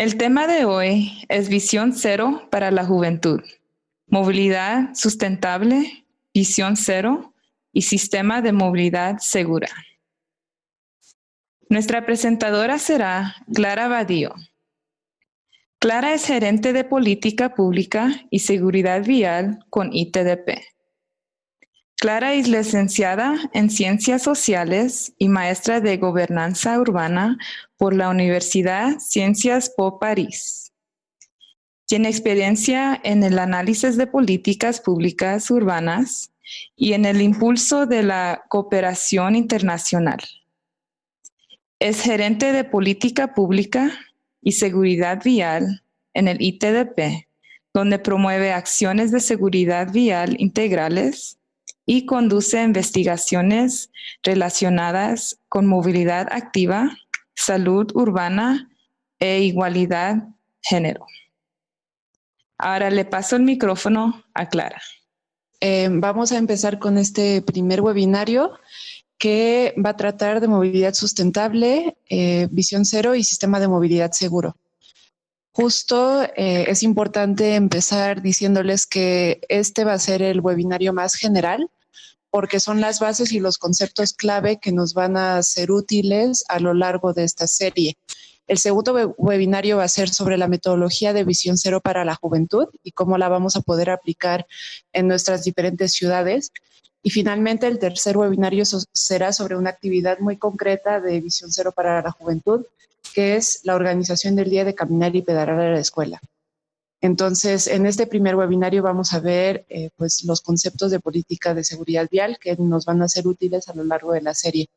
El tema de hoy es Visión Cero para la Juventud, Movilidad Sustentable, Visión Cero y Sistema de Movilidad Segura. Nuestra presentadora será Clara Badío. Clara es gerente de Política Pública y Seguridad Vial con ITDP. Clara es licenciada en Ciencias Sociales y maestra de Gobernanza Urbana por la Universidad Ciencias Po París. Tiene experiencia en el análisis de políticas públicas urbanas y en el impulso de la cooperación internacional. Es gerente de Política Pública y Seguridad Vial en el ITDP, donde promueve acciones de seguridad vial integrales y conduce investigaciones relacionadas con movilidad activa, salud urbana e igualdad género. Ahora le paso el micrófono a Clara. Eh, vamos a empezar con este primer webinario que va a tratar de movilidad sustentable, eh, visión cero y sistema de movilidad seguro. Justo eh, es importante empezar diciéndoles que este va a ser el webinario más general porque son las bases y los conceptos clave que nos van a ser útiles a lo largo de esta serie. El segundo webinario va a ser sobre la metodología de visión cero para la juventud y cómo la vamos a poder aplicar en nuestras diferentes ciudades. Y finalmente el tercer webinario será sobre una actividad muy concreta de visión cero para la juventud, que es la organización del día de caminar y pedalar a la escuela. Entonces, en este primer webinario vamos a ver eh, pues, los conceptos de política de seguridad vial que nos van a ser útiles a lo largo de la serie.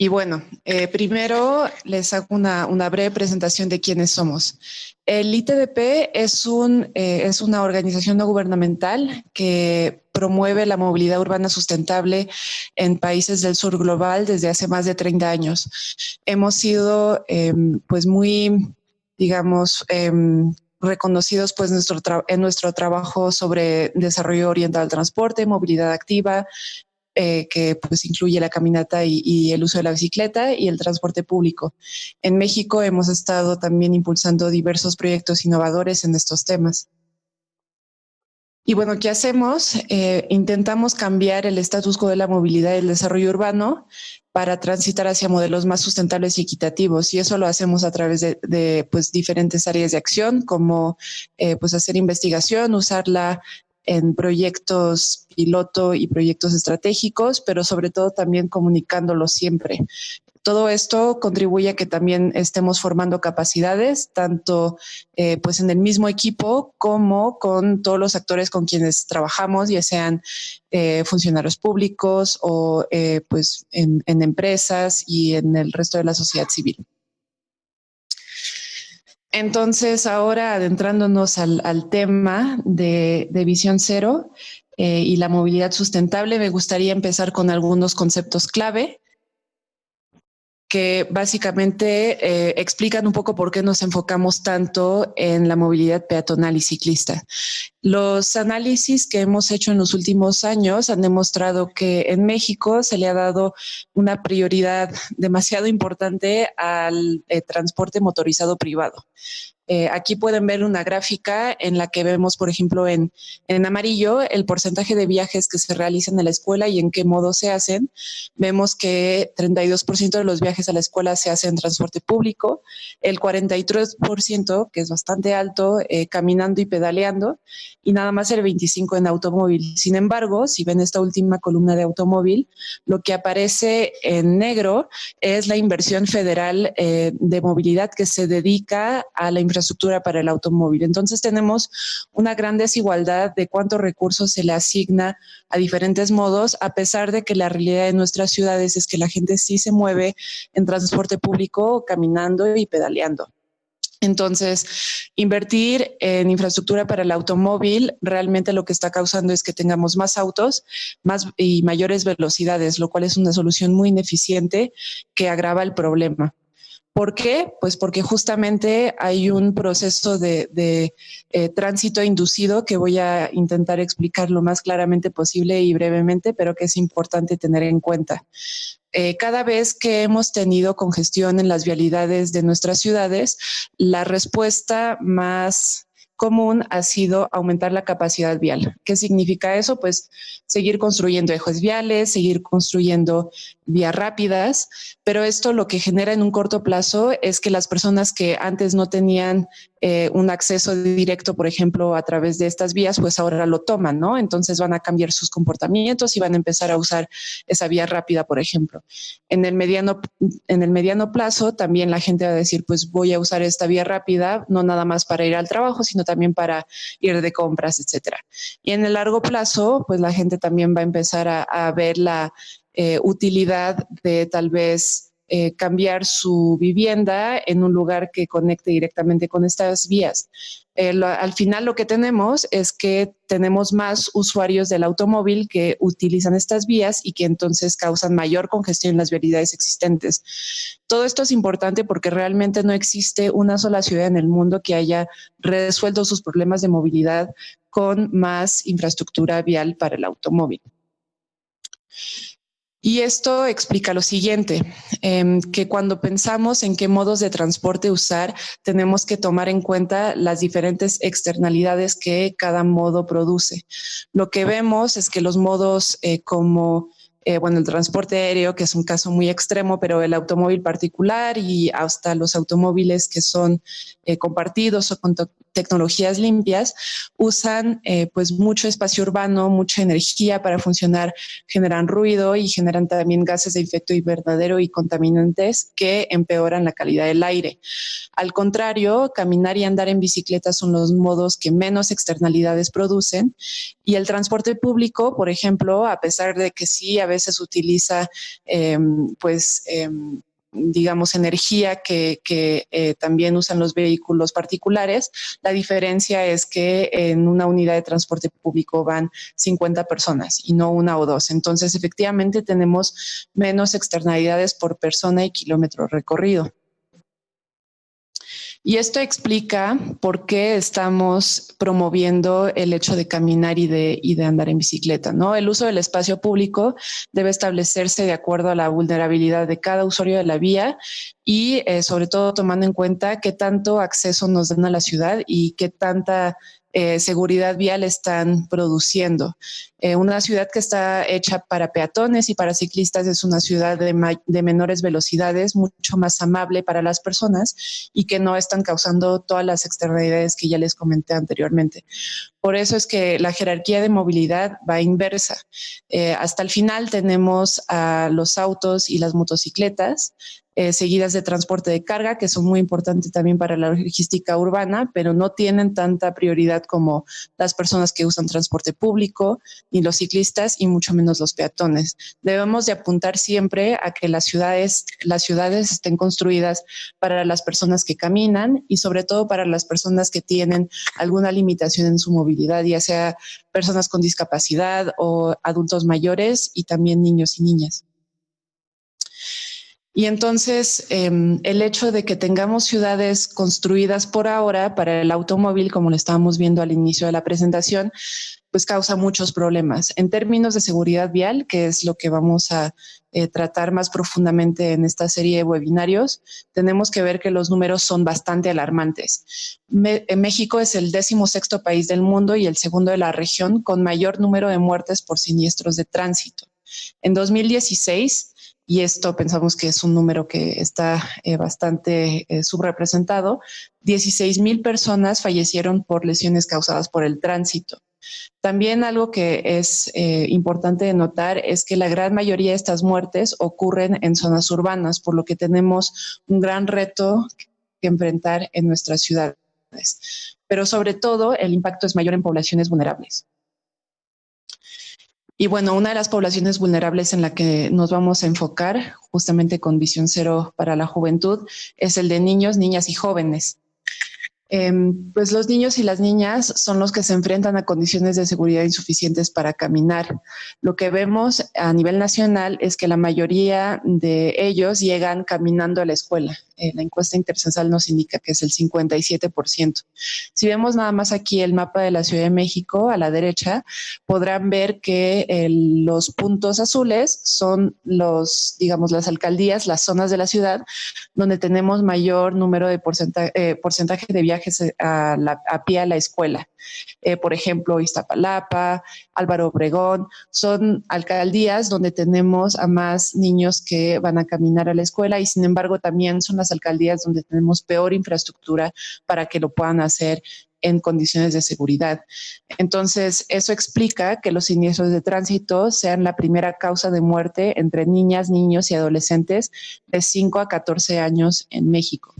Y bueno, eh, primero les hago una, breve presentación de quiénes somos. El ITDP es, un, eh, es una organización no gubernamental que promueve la movilidad urbana sustentable en países del sur global desde hace más de 30 años. Hemos sido em, pues muy digamos, em, reconocidos pues nuestro en nuestro trabajo sobre desarrollo orientado al transporte, movilidad activa, eh, que pues incluye la caminata y, y, el uso de la bicicleta y el transporte público. En México hemos estado también impulsando diversos proyectos innovadores en estos temas. Y bueno, ¿qué hacemos? Eh, intentamos cambiar el status quo de la movilidad y el desarrollo urbano para transitar hacia modelos más sustentables y equitativos. Y eso lo hacemos a través de, pues, diferentes áreas de acción, como eh, pues hacer investigación, usarla en proyectos piloto y proyectos estratégicos, pero sobre todo también comunicándolo siempre. Todo esto contribuye a que también estemos formando capacidades, tanto eh, pues en el mismo equipo como con todos los actores con quienes trabajamos, ya sean eh, funcionarios públicos o eh, pues en, empresas y en el resto de la sociedad civil. Entonces, ahora adentrándonos al, tema de, de, Visión Cero y la movilidad sustentable, me gustaría empezar con algunos conceptos clave que básicamente eh, explican un poco por qué nos enfocamos tanto en la movilidad peatonal y ciclista. Los análisis que hemos hecho en los últimos años han demostrado que en México se le ha dado una prioridad demasiado importante al eh, transporte motorizado privado. Eh, aquí pueden ver una gráfica en la que vemos, por ejemplo, en, en amarillo el porcentaje de viajes que se realizan en la escuela y en qué modo se hacen. Vemos que 32% de los viajes a la escuela se hacen en transporte público, el 43%, que es bastante alto, eh, caminando y pedaleando, y nada más el 25% en automóvil. Sin embargo, si ven esta última columna de automóvil, lo que aparece en negro es la inversión federal eh, de movilidad que se dedica a la infraestructura infraestructura para el automóvil. Entonces tenemos una gran desigualdad de cuántos recursos se le asigna a diferentes modos, a pesar de que la realidad de nuestras ciudades es que la gente sí se mueve en transporte público, caminando y pedaleando. Entonces, invertir en infraestructura para el automóvil realmente lo que está causando es que tengamos más autos más y mayores velocidades, lo cual es una solución muy ineficiente que agrava el problema. ¿Por qué? Pues porque justamente hay un proceso de, eh, tránsito inducido que voy a intentar explicar lo más claramente posible y brevemente, pero que es importante tener en cuenta. Eh, cada vez que hemos tenido congestión en las vialidades de nuestras ciudades, la respuesta más común ha sido aumentar la capacidad vial. ¿Qué significa eso? Pues seguir construyendo ejes viales, seguir construyendo vías rápidas, pero esto lo que genera en un corto plazo es que las personas que antes no tenían eh, un acceso directo, por ejemplo, a través de estas vías, pues ahora lo toman, ¿no? Entonces van a cambiar sus comportamientos y van a empezar a usar esa vía rápida, por ejemplo. En el mediano, en el mediano plazo también la gente va a decir, pues voy a usar esta vía rápida, no nada más para ir al trabajo, sino también para ir de compras, etcétera. Y en el largo plazo, pues la gente también va a empezar a, ver la eh, utilidad de tal vez eh, cambiar su vivienda en un lugar que conecte directamente con estas vías. Eh, al final lo que tenemos es que tenemos más usuarios del automóvil que utilizan estas vías y que entonces causan mayor congestión en las vialidades existentes. Todo esto es importante porque realmente no existe una sola ciudad en el mundo que haya resuelto sus problemas de movilidad con más infraestructura vial para el automóvil. Y esto explica lo siguiente, em, que cuando pensamos en qué modos de transporte usar, tenemos que tomar en cuenta las diferentes externalidades que cada modo produce. Lo que vemos es que los modos eh, como eh, bueno, el transporte aéreo, que es un caso muy extremo, pero el automóvil particular y hasta los automóviles que son eh, compartidos o tecnologías limpias, usan eh, pues mucho espacio urbano, mucha energía para funcionar, generan ruido y generan también gases de efecto invernadero y contaminantes que empeoran la calidad del aire. Al contrario, caminar y andar en bicicleta son los modos que menos externalidades producen y el transporte público, por ejemplo, a pesar de que sí a veces utiliza em, pues em, digamos, energía que, eh, también usan los vehículos particulares. La diferencia es que en una unidad de transporte público van 50 personas y no una o dos. Entonces, efectivamente, tenemos menos externalidades por persona y kilómetro recorrido. Y esto explica por qué estamos promoviendo el hecho de caminar y de, y de andar en bicicleta. ¿no? El uso del espacio público debe establecerse de acuerdo a la vulnerabilidad de cada usuario de la vía y eh, sobre todo tomando en cuenta qué tanto acceso nos dan a la ciudad y qué tanta eh, seguridad vial están produciendo. Eh, una ciudad que está hecha para peatones y para ciclistas es una ciudad de, menores velocidades, mucho más amable para las personas y que no están causando todas las externalidades que ya les comenté anteriormente. Por eso es que la jerarquía de movilidad va inversa. Eh, hasta el final tenemos a los autos y las motocicletas, eh, seguidas de transporte de carga, que son muy importantes también para la logística urbana, pero no tienen tanta prioridad como las personas que usan transporte público, ni los ciclistas y mucho menos los peatones. Debemos de apuntar siempre a que las ciudades, las ciudades estén construidas para las personas que caminan y sobre todo para las personas que tienen alguna limitación en su movilidad, ya sea personas con discapacidad o adultos mayores y también niños y niñas. Y entonces em, el hecho de que tengamos ciudades construidas por ahora para el automóvil, como lo estábamos viendo al inicio de la presentación, pues causa muchos problemas. En términos de seguridad vial, que es lo que vamos a eh, tratar más profundamente en esta serie de webinarios, tenemos que ver que los números son bastante alarmantes. México es el décimo sexto país del mundo y el segundo de la región con mayor número de muertes por siniestros de tránsito. En 2016, y esto pensamos que es un número que está eh, bastante eh, subrepresentado, 16 mil personas fallecieron por lesiones causadas por el tránsito. También algo que es eh, importante notar es que la gran mayoría de estas muertes ocurren en zonas urbanas, por lo que tenemos un gran reto que enfrentar en nuestras ciudades. Pero sobre todo el impacto es mayor en poblaciones vulnerables. Y bueno, una de las poblaciones vulnerables en la que nos vamos a enfocar, justamente con visión cero para la juventud, es el de niños, niñas y jóvenes. Em, pues los niños y las niñas son los que se enfrentan a condiciones de seguridad insuficientes para caminar. Lo que vemos a nivel nacional es que la mayoría de ellos llegan caminando a la escuela. Eh, la encuesta intercensal nos indica que es el 57%. Si vemos nada más aquí el mapa de la Ciudad de México a la derecha, podrán ver que los puntos azules son los, digamos, las alcaldías, las zonas de la ciudad donde tenemos mayor número de porcentaje, eh, porcentaje de viajes a, a pie a la escuela. Eh, por ejemplo, Iztapalapa, Álvaro Obregón, son alcaldías donde tenemos a más niños que van a caminar a la escuela y sin embargo también son las alcaldías donde tenemos peor infraestructura para que lo puedan hacer en condiciones de seguridad. Entonces, eso explica que los siniestros de tránsito sean la primera causa de muerte entre niñas, niños y adolescentes de 5 a 14 años en México.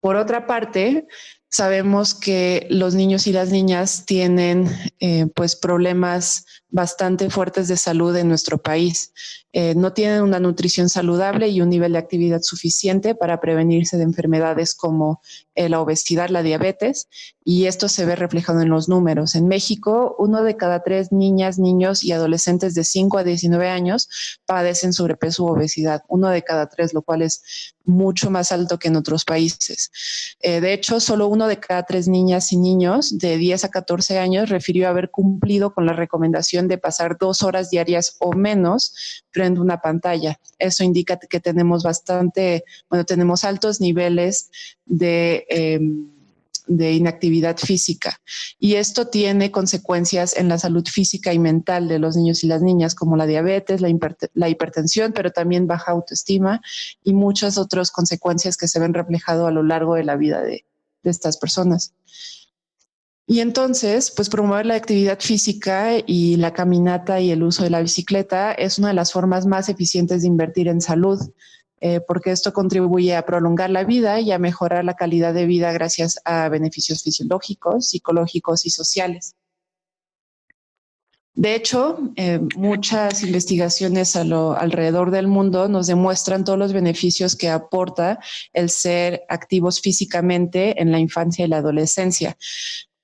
Por otra parte, sabemos que los niños y las niñas tienen eh, pues problemas bastante fuertes de salud en nuestro país. Eh, no tienen una nutrición saludable y un nivel de actividad suficiente para prevenirse de enfermedades como eh, la obesidad, la diabetes, y esto se ve reflejado en los números. En México, uno de cada tres niñas, niños y adolescentes de 5 a 19 años padecen sobrepeso u obesidad, uno de cada tres, lo cual es mucho más alto que en otros países. Eh, de hecho, solo uno de cada tres niñas y niños de 10 a 14 años refirió haber cumplido con la de pasar dos horas diarias o menos frente a una pantalla. Eso indica que tenemos bastante, bueno, tenemos altos niveles de... Em, de inactividad física. Y esto tiene consecuencias en la salud física y mental de los niños y las niñas, como la diabetes, la, hipertensión, pero también baja autoestima y muchas otras consecuencias que se ven reflejado a lo largo de la vida de, de estas personas. Y entonces, pues promover la actividad física y la caminata y el uso de la bicicleta es una de las formas más eficientes de invertir en salud. Eh, porque esto contribuye a prolongar la vida y a mejorar la calidad de vida gracias a beneficios fisiológicos, psicológicos y sociales. De hecho, eh, muchas investigaciones alrededor del mundo nos demuestran todos los beneficios que aporta el ser activos físicamente en la infancia y la adolescencia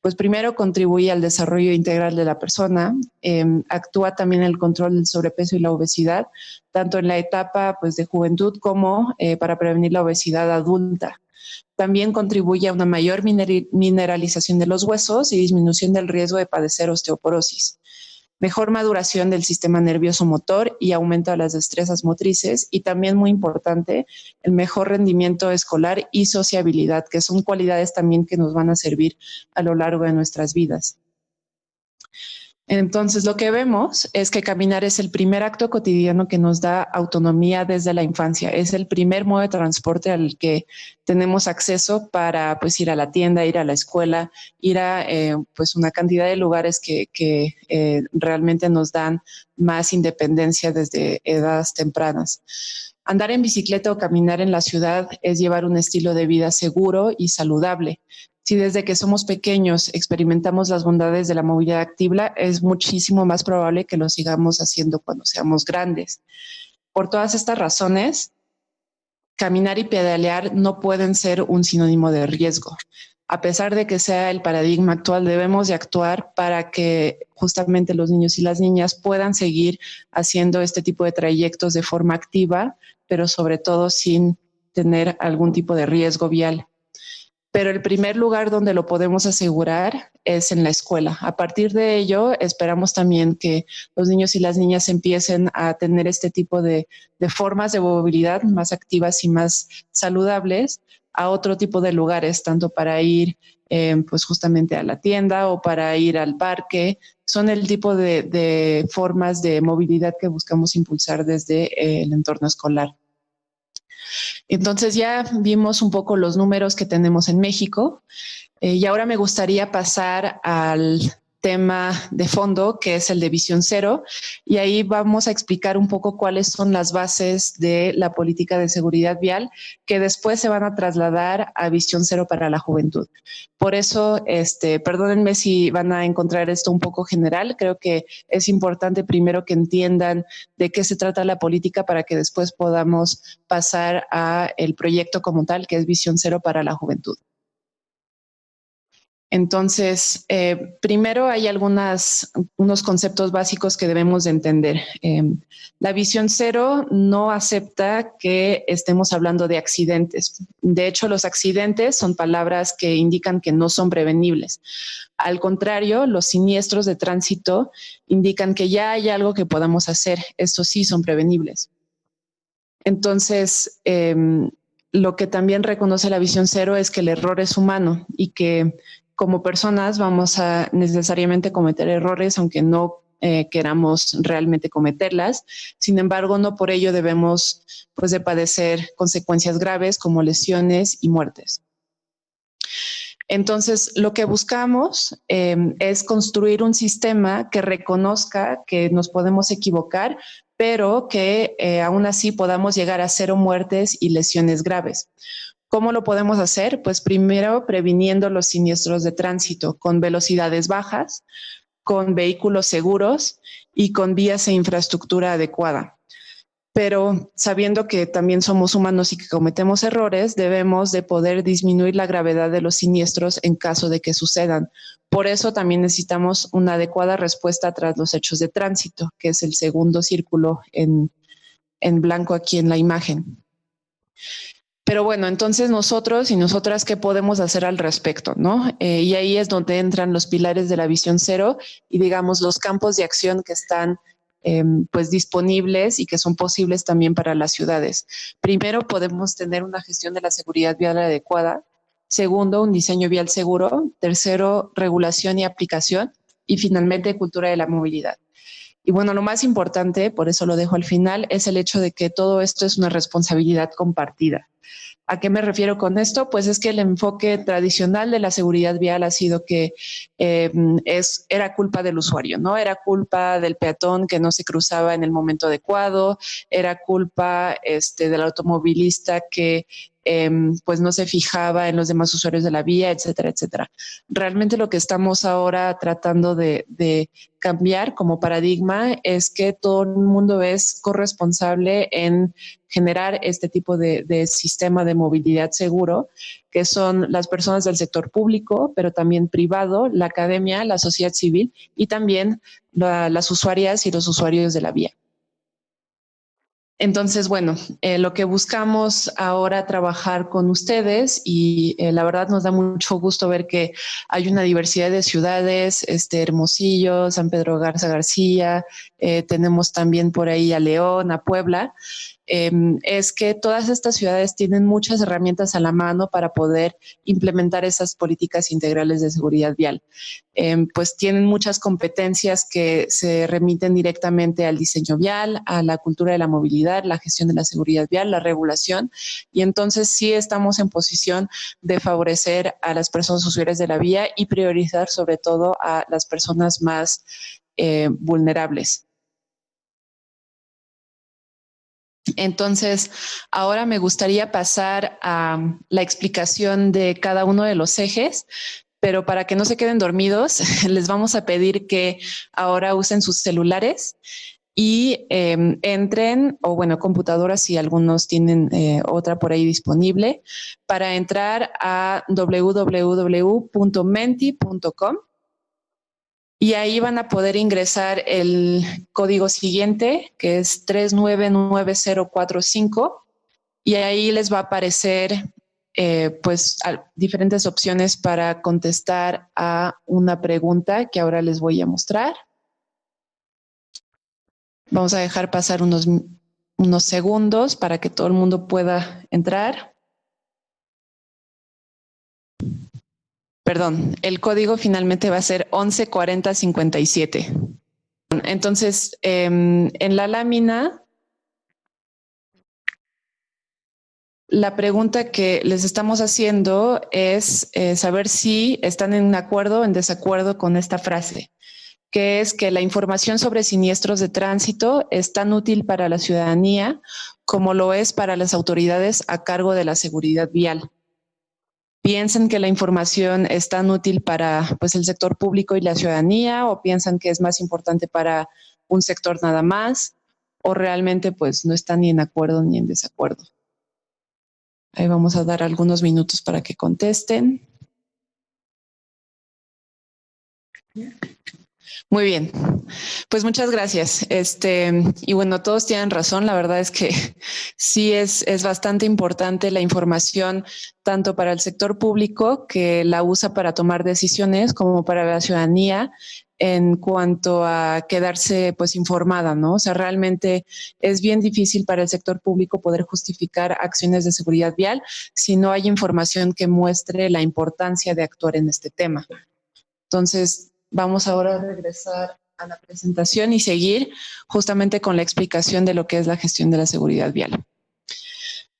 pues primero contribuye al desarrollo integral de la persona, em, actúa también en el control del sobrepeso y la obesidad, tanto en la etapa pues, de juventud como eh, para prevenir la obesidad adulta. También contribuye a una mayor mineralización de los huesos y disminución del riesgo de padecer osteoporosis mejor maduración del sistema nervioso motor y aumento de las destrezas motrices y también muy importante el mejor rendimiento escolar y sociabilidad, que son cualidades también que nos van a servir a lo largo de nuestras vidas. Entonces, lo que vemos es que caminar es el primer acto cotidiano que nos da autonomía desde la infancia. Es el primer modo de transporte al que tenemos acceso para pues, ir a la tienda, ir a la escuela, ir a eh, pues, una cantidad de lugares que, eh, realmente nos dan más independencia desde edades tempranas. Andar en bicicleta o caminar en la ciudad es llevar un estilo de vida seguro y saludable. Si desde que somos pequeños experimentamos las bondades de la movilidad activa, es muchísimo más probable que lo sigamos haciendo cuando seamos grandes. Por todas estas razones, caminar y pedalear no pueden ser un sinónimo de riesgo. A pesar de que sea el paradigma actual, debemos de actuar para que justamente los niños y las niñas puedan seguir haciendo este tipo de trayectos de forma activa, pero sobre todo sin tener algún tipo de riesgo vial pero el primer lugar donde lo podemos asegurar es en la escuela. A partir de ello, esperamos también que los niños y las niñas empiecen a tener este tipo de, formas de movilidad más activas y más saludables a otro tipo de lugares, tanto para ir eh, pues justamente a la tienda o para ir al parque. Son el tipo de formas de movilidad que buscamos impulsar desde eh, el entorno escolar. Entonces ya vimos un poco los números que tenemos en México eh, y ahora me gustaría pasar al tema de fondo, que es el de visión cero, y ahí vamos a explicar un poco cuáles son las bases de la política de seguridad vial que después se van a trasladar a visión cero para la juventud. Por eso, este, perdónenme si van a encontrar esto un poco general, creo que es importante primero que entiendan de qué se trata la política para que después podamos pasar a el proyecto como tal, que es visión cero para la juventud. Entonces, eh, primero hay algunos conceptos básicos que debemos de entender. Em, la visión cero no acepta que estemos hablando de accidentes. De hecho, los accidentes son palabras que indican que no son prevenibles. Al contrario, los siniestros de tránsito indican que ya hay algo que podamos hacer. Estos sí son prevenibles. Entonces, em, lo que también reconoce la visión cero es que el error es humano y que como personas vamos a necesariamente cometer errores, aunque no eh, queramos realmente cometerlas. Sin embargo, no por ello debemos pues, de padecer consecuencias graves como lesiones y muertes. Entonces, lo que buscamos em, es construir un sistema que reconozca que nos podemos equivocar, pero que eh, aún así podamos llegar a cero muertes y lesiones graves. ¿Cómo lo podemos hacer? Pues primero previniendo los siniestros de tránsito con velocidades bajas, con vehículos seguros y con vías e infraestructura adecuada. Pero sabiendo que también somos humanos y que cometemos errores, debemos de poder disminuir la gravedad de los siniestros en caso de que sucedan. Por eso también necesitamos una adecuada respuesta tras los hechos de tránsito, que es el segundo círculo en, en blanco aquí en la imagen. Pero bueno, entonces nosotros y nosotras, ¿qué podemos hacer al respecto? ¿no? Eh, y ahí es donde entran los pilares de la visión cero y digamos los campos de acción que están em, pues disponibles y que son posibles también para las ciudades. Primero, podemos tener una gestión de la seguridad vial adecuada. Segundo, un diseño vial seguro. Tercero, regulación y aplicación. Y finalmente, cultura de la movilidad. Y bueno, lo más importante, por eso lo dejo al final, es el hecho de que todo esto es una responsabilidad compartida. ¿A qué me refiero con esto? Pues es que el enfoque tradicional de la seguridad vial ha sido que eh, es, era culpa del usuario, ¿no? Era culpa del peatón que no se cruzaba en el momento adecuado, era culpa este, del automovilista que Em, pues no se fijaba en los demás usuarios de la vía, etcétera, etcétera. Realmente lo que estamos ahora tratando de, cambiar como paradigma es que todo el mundo es corresponsable en generar este tipo de, sistema de movilidad seguro, que son las personas del sector público, pero también privado, la academia, la sociedad civil y también las usuarias y los usuarios de la vía. Entonces, bueno, eh, lo que buscamos ahora trabajar con ustedes y eh, la verdad nos da mucho gusto ver que hay una diversidad de ciudades, este Hermosillo, San Pedro Garza García, eh, tenemos también por ahí a León, a Puebla, Em, es que todas estas ciudades tienen muchas herramientas a la mano para poder implementar esas políticas integrales de seguridad vial. Em, pues tienen muchas competencias que se remiten directamente al diseño vial, a la cultura de la movilidad, la gestión de la seguridad vial, la regulación, y entonces sí estamos en posición de favorecer a las personas usuarias de la vía y priorizar sobre todo a las personas más eh, vulnerables. Entonces, ahora me gustaría pasar a la explicación de cada uno de los ejes, pero para que no se queden dormidos, les vamos a pedir que ahora usen sus celulares y em, entren, o bueno, computadoras si algunos tienen eh, otra por ahí disponible, para entrar a www.menti.com y ahí van a poder ingresar el código siguiente, que es 399045, y ahí les va a aparecer eh, pues diferentes opciones para contestar a una pregunta que ahora les voy a mostrar. Vamos a dejar pasar unos, unos segundos para que todo el mundo pueda entrar. Perdón, el código finalmente va a ser 114057. Entonces, em, en la lámina, la pregunta que les estamos haciendo es eh, saber si están en acuerdo o en desacuerdo con esta frase, que es que la información sobre siniestros de tránsito es tan útil para la ciudadanía como lo es para las autoridades a cargo de la seguridad vial piensan que la información es tan útil para pues, el sector público y la ciudadanía o piensan que es más importante para un sector nada más o realmente pues no están ni en acuerdo ni en desacuerdo. Ahí vamos a dar algunos minutos para que contesten. Muy bien, pues muchas gracias. Este, y bueno, todos tienen razón. La verdad es que sí es, es bastante importante la información tanto para el sector público que la usa para tomar decisiones como para la ciudadanía en cuanto a quedarse pues informada, ¿no? O sea, realmente es bien difícil para el sector público poder justificar acciones de seguridad vial si no hay información que muestre la importancia de actuar en este tema. Entonces, vamos ahora a regresar a la presentación y seguir justamente con la explicación de lo que es la gestión de la seguridad vial.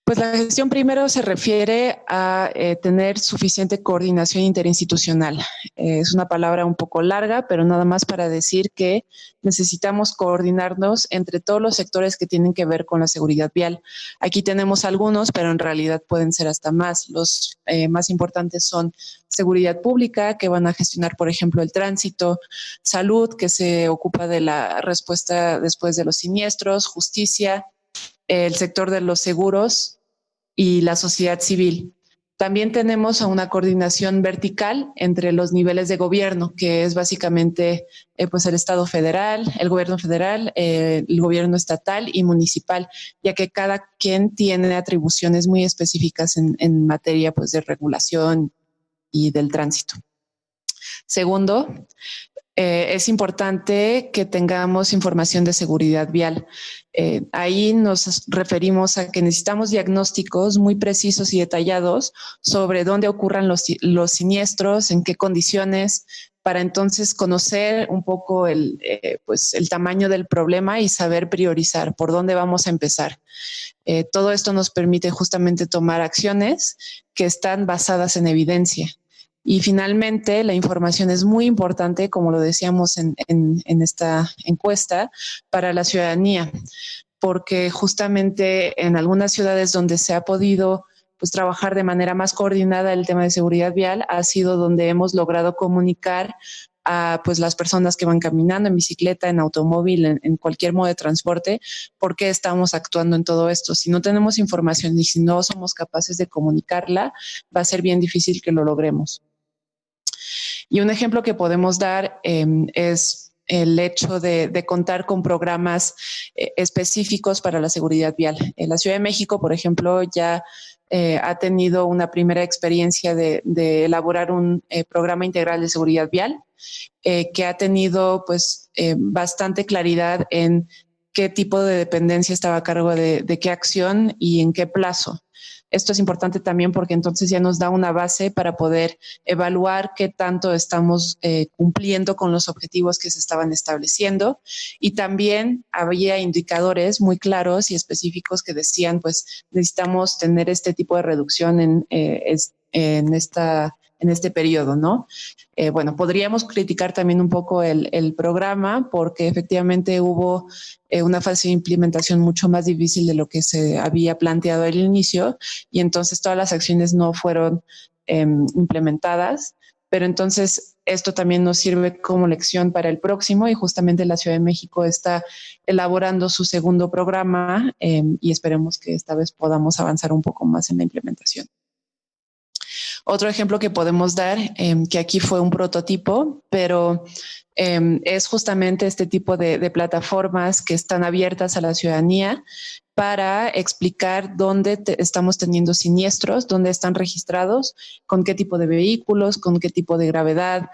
Pues la gestión primero se refiere a eh, tener suficiente coordinación interinstitucional. Eh, es una palabra un poco larga, pero nada más para decir que necesitamos coordinarnos entre todos los sectores que tienen que ver con la seguridad vial. Aquí tenemos algunos, pero en realidad pueden ser hasta más. Los eh, más importantes son seguridad pública, que van a gestionar, por ejemplo, el tránsito, salud, que se ocupa de la respuesta después de los siniestros, justicia, el sector de los seguros y la sociedad civil. También tenemos una coordinación vertical entre los niveles de gobierno, que es básicamente eh, pues el Estado federal, el gobierno federal, eh, el gobierno estatal y municipal, ya que cada quien tiene atribuciones muy específicas en, en materia pues, de regulación y del tránsito. Segundo, eh, es importante que tengamos información de seguridad vial. Eh, ahí nos referimos a que necesitamos diagnósticos muy precisos y detallados sobre dónde ocurran los, siniestros, en qué condiciones, para entonces conocer un poco eh, pues el tamaño del problema y saber priorizar por dónde vamos a empezar. todo esto nos permite justamente tomar acciones que están basadas en evidencia. Y finalmente, la información es muy importante, como lo decíamos en, esta encuesta, para la ciudadanía, porque justamente en algunas ciudades donde se ha podido pues, trabajar de manera más coordinada el tema de seguridad vial, ha sido donde hemos logrado comunicar a pues, las personas que van caminando en bicicleta, en automóvil, en, en cualquier modo de transporte, por qué estamos actuando en todo esto. Si no tenemos información y si no somos capaces de comunicarla, va a ser bien difícil que lo logremos. Y un ejemplo que podemos dar em, es el hecho de, contar con programas eh, específicos para la seguridad vial. En la Ciudad de México, por ejemplo, ya eh, ha tenido una primera experiencia de, elaborar un eh, programa integral de seguridad vial que ha tenido pues bastante claridad en qué tipo de dependencia estaba a cargo de, de qué acción y en qué plazo. Esto es importante también porque entonces ya nos da una base para poder evaluar qué tanto estamos eh, cumpliendo con los objetivos que se estaban estableciendo. Y también había indicadores muy claros y específicos que decían, pues necesitamos tener este tipo de reducción en, eh, en esta en este periodo, ¿no? Eh, bueno, podríamos criticar también un poco el, programa porque efectivamente hubo eh, una fase de implementación mucho más difícil de lo que se había planteado al inicio y entonces todas las acciones no fueron em, implementadas, pero entonces esto también nos sirve como lección para el próximo y justamente la Ciudad de México está elaborando su segundo programa em, y esperemos que esta vez podamos avanzar un poco más en la implementación. Otro ejemplo que podemos dar, em, que aquí fue un prototipo, pero em, es justamente este tipo de, plataformas que están abiertas a la ciudadanía para explicar dónde estamos teniendo siniestros, dónde están registrados, con qué tipo de vehículos, con qué tipo de gravedad,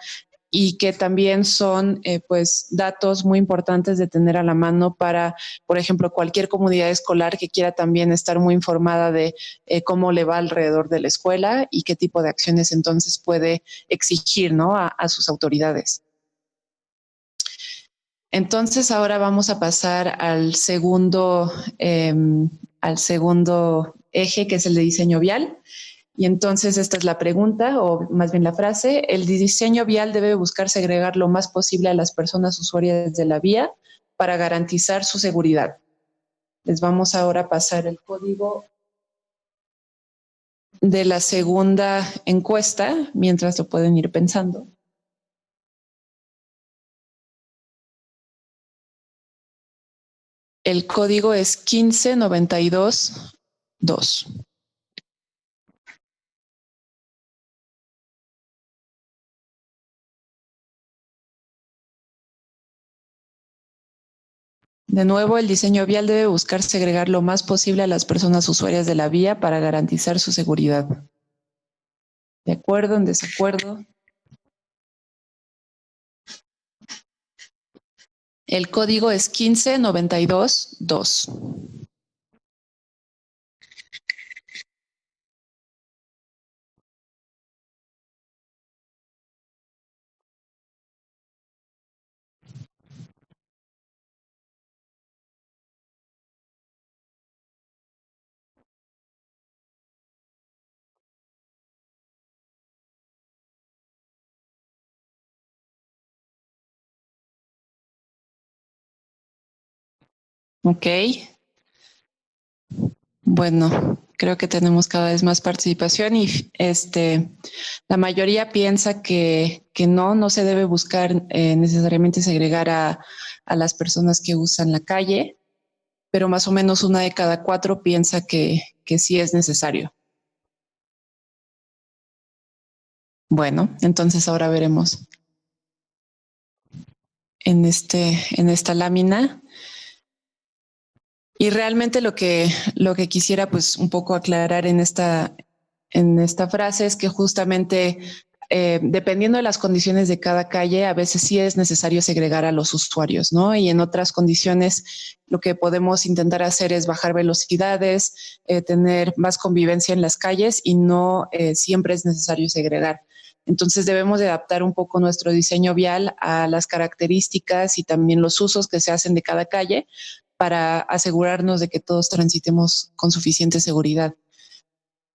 y que también son eh, pues datos muy importantes de tener a la mano para, por ejemplo, cualquier comunidad escolar que quiera también estar muy informada de eh, cómo le va alrededor de la escuela y qué tipo de acciones entonces puede exigir ¿no? a, sus autoridades. Entonces ahora vamos a pasar al segundo, em, al segundo eje que es el de diseño vial. Y entonces esta es la pregunta, o más bien la frase, el diseño vial debe buscar segregar lo más posible a las personas usuarias de la vía para garantizar su seguridad. Les vamos ahora a pasar el código de la segunda encuesta, mientras lo pueden ir pensando. El código es 15922. De nuevo, el diseño vial debe buscar segregar lo más posible a las personas usuarias de la vía para garantizar su seguridad. ¿De acuerdo? ¿En desacuerdo? El código es 15922. Ok. Bueno, creo que tenemos cada vez más participación y este, la mayoría piensa que, que no, no se debe buscar eh, necesariamente segregar a, a, las personas que usan la calle, pero más o menos una de cada cuatro piensa que, que sí es necesario. Bueno, entonces ahora veremos en, este, en esta lámina y realmente lo que, lo que quisiera pues un poco aclarar en esta, en esta frase es que justamente eh, dependiendo de las condiciones de cada calle, a veces sí es necesario segregar a los usuarios, ¿no? Y en otras condiciones lo que podemos intentar hacer es bajar velocidades, eh, tener más convivencia en las calles y no eh, siempre es necesario segregar. Entonces debemos de adaptar un poco nuestro diseño vial a las características y también los usos que se hacen de cada calle para asegurarnos de que todos transitemos con suficiente seguridad.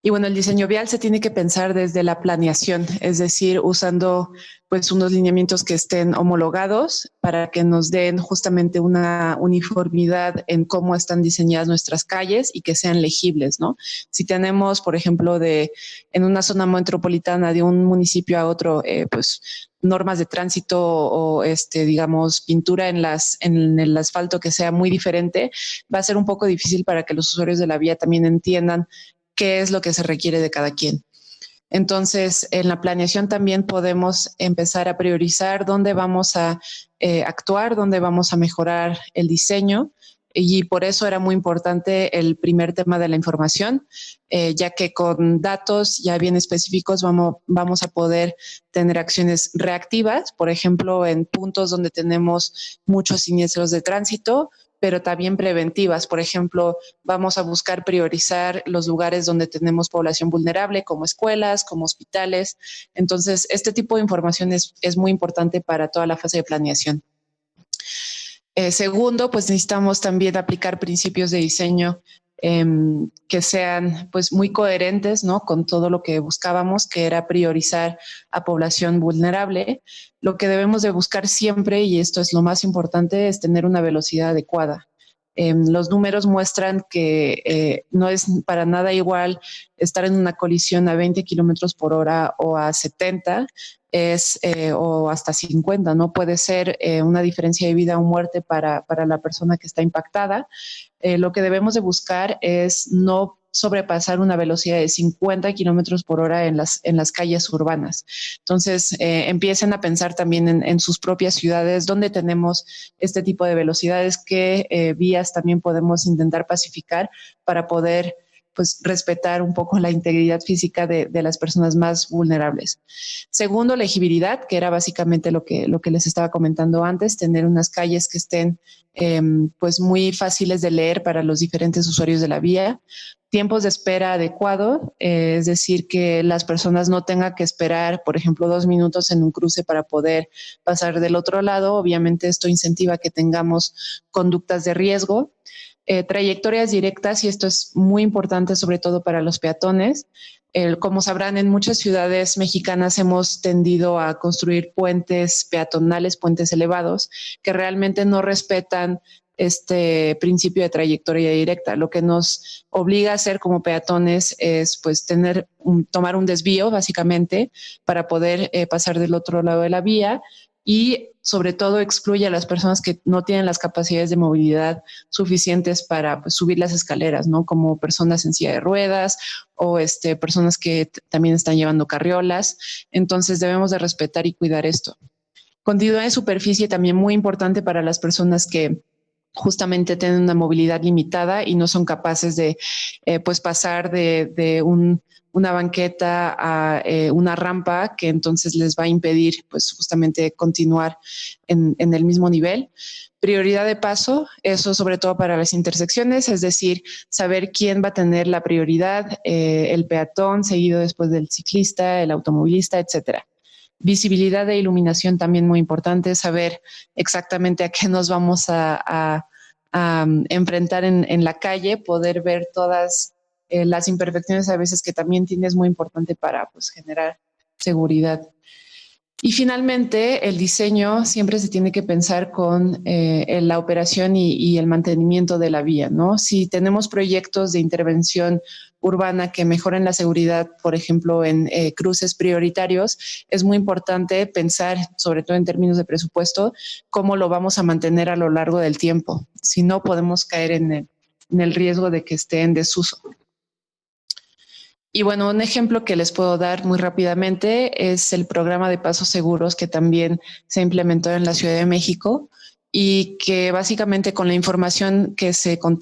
Y bueno, el diseño vial se tiene que pensar desde la planeación, es decir, usando pues unos lineamientos que estén homologados para que nos den justamente una uniformidad en cómo están diseñadas nuestras calles y que sean legibles, ¿no? Si tenemos, por ejemplo, de en una zona metropolitana de un municipio a otro, eh, pues normas de tránsito o este, digamos, pintura en las en el asfalto que sea muy diferente, va a ser un poco difícil para que los usuarios de la vía también entiendan qué es lo que se requiere de cada quien. Entonces, en la planeación también podemos empezar a priorizar dónde vamos a eh, actuar, dónde vamos a mejorar el diseño. Y por eso era muy importante el primer tema de la información, eh, ya que con datos ya bien específicos vamos, vamos a poder tener acciones reactivas, por ejemplo, en puntos donde tenemos muchos siniestros de tránsito, pero también preventivas. Por ejemplo, vamos a buscar priorizar los lugares donde tenemos población vulnerable, como escuelas, como hospitales. Entonces, este tipo de información es, es muy importante para toda la fase de planeación. Eh, segundo, pues necesitamos también aplicar principios de diseño Em, que sean pues muy coherentes ¿no? con todo lo que buscábamos, que era priorizar a población vulnerable. Lo que debemos de buscar siempre, y esto es lo más importante, es tener una velocidad adecuada. Em, los números muestran que eh, no es para nada igual estar en una colisión a 20 kilómetros por hora o a 70 es, eh, o hasta 50, ¿no? Puede ser eh, una diferencia de vida o muerte para, para la persona que está impactada. Eh, lo que debemos de buscar es no sobrepasar una velocidad de 50 kilómetros por hora en las, en las calles urbanas. Entonces, eh, empiecen a pensar también en, sus propias ciudades, donde tenemos este tipo de velocidades, qué vías también podemos intentar pacificar para poder pues respetar un poco la integridad física de, de, las personas más vulnerables. Segundo, legibilidad, que era básicamente lo que, lo que les estaba comentando antes, tener unas calles que estén Em, pues muy fáciles de leer para los diferentes usuarios de la vía. Tiempos de espera adecuado, eh, es decir, que las personas no tengan que esperar, por ejemplo, dos minutos en un cruce para poder pasar del otro lado. Obviamente esto incentiva que tengamos conductas de riesgo. Eh, trayectorias directas, y esto es muy importante sobre todo para los peatones, como sabrán, en muchas ciudades mexicanas hemos tendido a construir puentes peatonales, puentes elevados, que realmente no respetan este principio de trayectoria directa. Lo que nos obliga a hacer como peatones es pues tener tomar un desvío básicamente para poder eh, pasar del otro lado de la vía y sobre todo excluye a las personas que no tienen las capacidades de movilidad suficientes para pues, subir las escaleras, ¿no? Como personas en silla de ruedas o este, personas que también están llevando carriolas. Entonces debemos de respetar y cuidar esto. Continuidad de superficie también muy importante para las personas que justamente tienen una movilidad limitada y no son capaces de eh, pues pasar de, una banqueta a eh, una rampa que entonces les va a impedir pues justamente continuar en, el mismo nivel. Prioridad de paso, eso sobre todo para las intersecciones, es decir, saber quién va a tener la prioridad, eh, el peatón seguido después del ciclista, el automovilista, etcétera. Visibilidad e iluminación también muy importante, saber exactamente a qué nos vamos a, um, enfrentar en, la calle, poder ver todas eh, las imperfecciones a veces que también tienes muy importante para pues, generar seguridad. Y finalmente, el diseño siempre se tiene que pensar con eh, la operación y, el mantenimiento de la vía, ¿no? Si tenemos proyectos de intervención urbana que mejoren la seguridad, por ejemplo, en eh, cruces prioritarios, es muy importante pensar, sobre todo en términos de presupuesto, cómo lo vamos a mantener a lo largo del tiempo. Si no, podemos caer en el riesgo de que esté en desuso. Y bueno, un ejemplo que les puedo dar muy rápidamente es el programa de pasos seguros que también se implementó en la Ciudad de México y que básicamente con la información que se con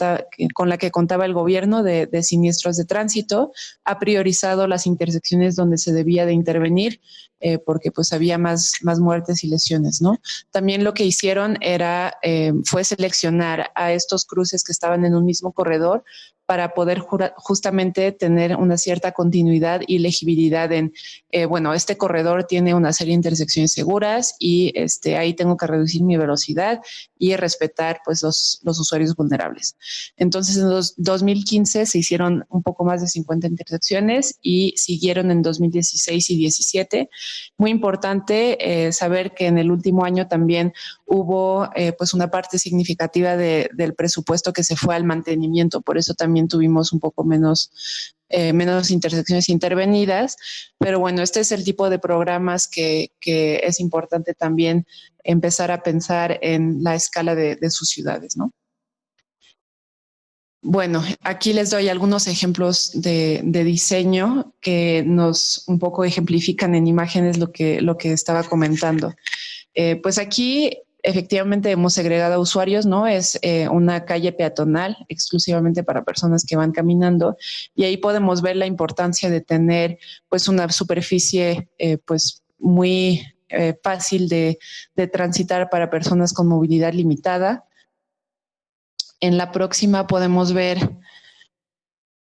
la que contaba el gobierno de, de, siniestros de tránsito ha priorizado las intersecciones donde se debía de intervenir eh, porque pues había más, más muertes y lesiones, ¿no? También lo que hicieron era, eh, fue seleccionar a estos cruces que estaban en un mismo corredor para poder justamente tener una cierta continuidad y legibilidad en, eh, bueno, este corredor tiene una serie de intersecciones seguras y este, ahí tengo que reducir mi velocidad y respetar pues los, los usuarios vulnerables. Entonces en 2015 se hicieron un poco más de 50 intersecciones y siguieron en 2016 y 17. Muy importante eh, saber que en el último año también hubo eh, pues una parte significativa del presupuesto que se fue al mantenimiento, por eso también tuvimos un poco menos, eh, menos intersecciones intervenidas, pero bueno, este es el tipo de programas que, es importante también empezar a pensar en la escala de, sus ciudades, ¿no? Bueno, aquí les doy algunos ejemplos de, diseño que nos un poco ejemplifican en imágenes lo que, lo que estaba comentando. Eh, pues aquí efectivamente hemos segregado usuarios, ¿no? Es eh, una calle peatonal exclusivamente para personas que van caminando y ahí podemos ver la importancia de tener pues una superficie eh, pues muy fácil de, de transitar para personas con movilidad limitada. En la próxima podemos ver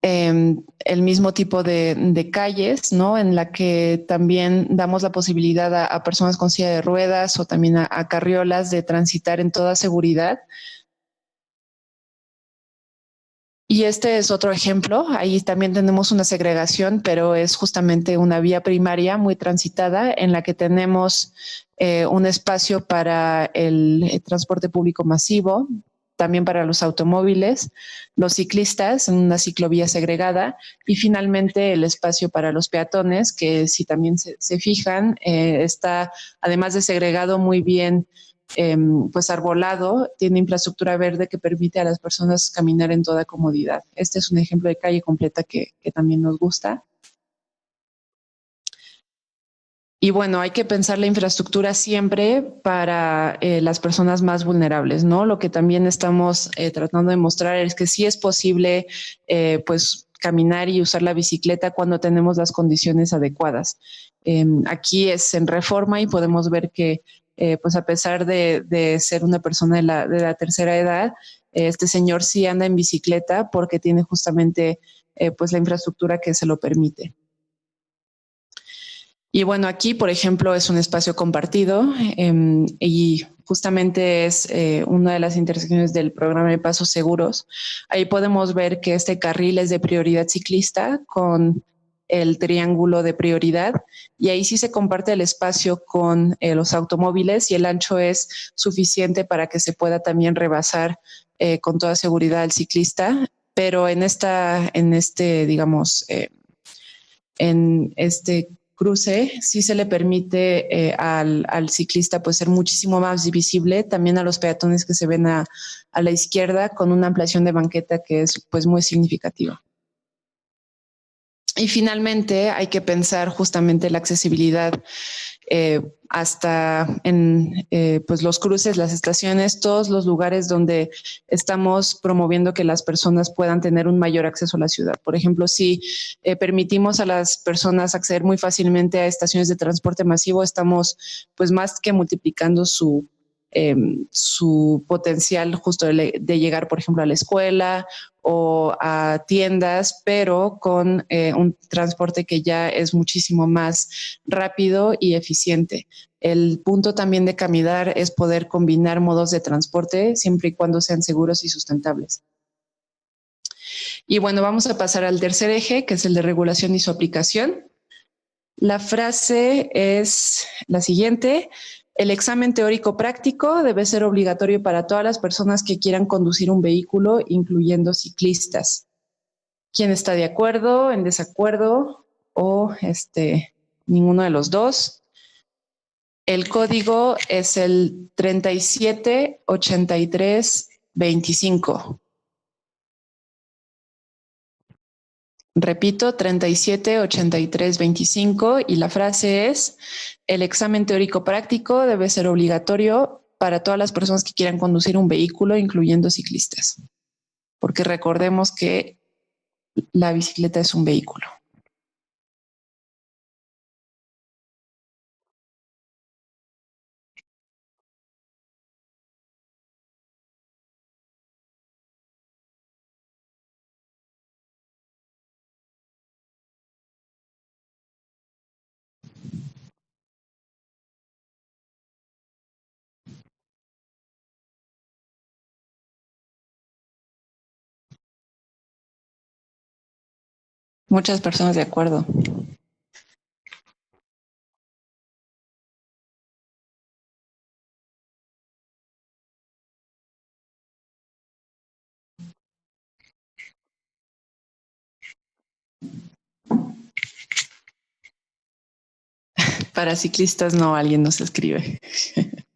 Em, el mismo tipo de, calles, ¿no? En la que también damos la posibilidad a, personas con silla de ruedas o también a, carriolas de transitar en toda seguridad. Y este es otro ejemplo. Ahí también tenemos una segregación, pero es justamente una vía primaria muy transitada en la que tenemos eh, un espacio para el transporte público masivo, también para los automóviles, los ciclistas en una ciclovía segregada y finalmente el espacio para los peatones, que si también se, fijan, eh, está además de segregado muy bien em, pues arbolado, tiene infraestructura verde que permite a las personas caminar en toda comodidad. Este es un ejemplo de calle completa que también nos gusta. Y bueno, hay que pensar la infraestructura siempre para eh, las personas más vulnerables, ¿no? Lo que también estamos eh, tratando de mostrar es que sí es posible, eh, pues, caminar y usar la bicicleta cuando tenemos las condiciones adecuadas. Em, aquí es en reforma y podemos ver que, pues, a pesar de, ser una persona de la, de la tercera edad, este señor sí anda en bicicleta porque tiene justamente, pues, la infraestructura que se lo permite. Y bueno, aquí, por ejemplo, es un espacio compartido em, y justamente es eh, una de las intersecciones del programa de pasos seguros. Ahí podemos ver que este carril es de prioridad ciclista con el triángulo de prioridad y ahí sí se comparte el espacio con eh, los automóviles y el ancho es suficiente para que se pueda también rebasar eh, con toda seguridad al ciclista, pero en esta, en este, digamos, en este cruce, sí se le permite eh, al, ciclista pues ser muchísimo más visible, también a los peatones que se ven a, la izquierda con una ampliación de banqueta que es pues muy significativa. Y finalmente hay que pensar justamente la accesibilidad eh, hasta en eh, pues los cruces, las estaciones, todos los lugares donde estamos promoviendo que las personas puedan tener un mayor acceso a la ciudad. Por ejemplo, si eh, permitimos a las personas acceder muy fácilmente a estaciones de transporte masivo, estamos pues más que multiplicando su Em, su potencial justo de, llegar, por ejemplo, a la escuela o a tiendas, pero con eh, un transporte que ya es muchísimo más rápido y eficiente. El punto también de caminar es poder combinar modos de transporte siempre y cuando sean seguros y sustentables. Y bueno, vamos a pasar al tercer eje, que es el de regulación y su aplicación. La frase es la siguiente. El examen teórico práctico debe ser obligatorio para todas las personas que quieran conducir un vehículo, incluyendo ciclistas. ¿Quién está de acuerdo, en desacuerdo o este, ninguno de los dos? El código es el 378325. Repito, 37, 83, 25 y la frase es, el examen teórico práctico debe ser obligatorio para todas las personas que quieran conducir un vehículo, incluyendo ciclistas. Porque recordemos que la bicicleta es un vehículo. Muchas personas de acuerdo. Para ciclistas no, alguien nos escribe.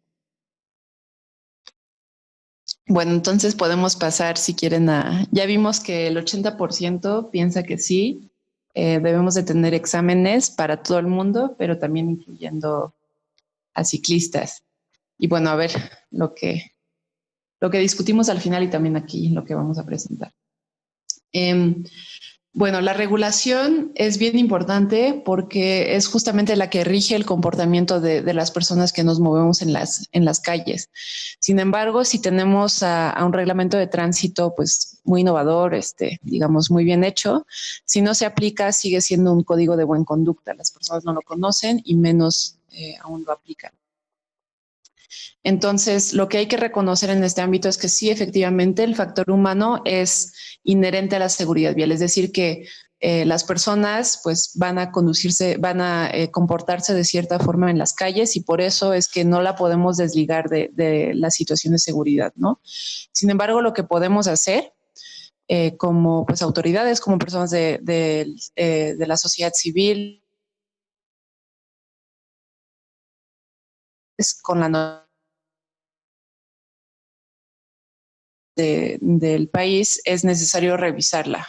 Bueno, entonces podemos pasar, si quieren, a... Ya vimos que el 80% piensa que sí, eh, debemos de tener exámenes para todo el mundo, pero también incluyendo a ciclistas. Y bueno, a ver lo que, lo que discutimos al final y también aquí lo que vamos a presentar. Em, bueno, la regulación es bien importante porque es justamente la que rige el comportamiento de, las personas que nos movemos en las, en las calles. Sin embargo, si tenemos a, un reglamento de tránsito pues muy innovador, este, digamos muy bien hecho, si no se aplica sigue siendo un código de buena conducta. Las personas no lo conocen y menos eh, aún lo aplican. Entonces, lo que hay que reconocer en este ámbito es que sí, efectivamente, el factor humano es inherente a la seguridad vial, es decir, que eh, las personas pues van a conducirse, van a eh, comportarse de cierta forma en las calles y por eso es que no la podemos desligar de, la situación de seguridad, ¿no? Sin embargo, lo que podemos hacer eh, como pues autoridades, como personas de, de la sociedad civil, con la del país, es necesario revisarla.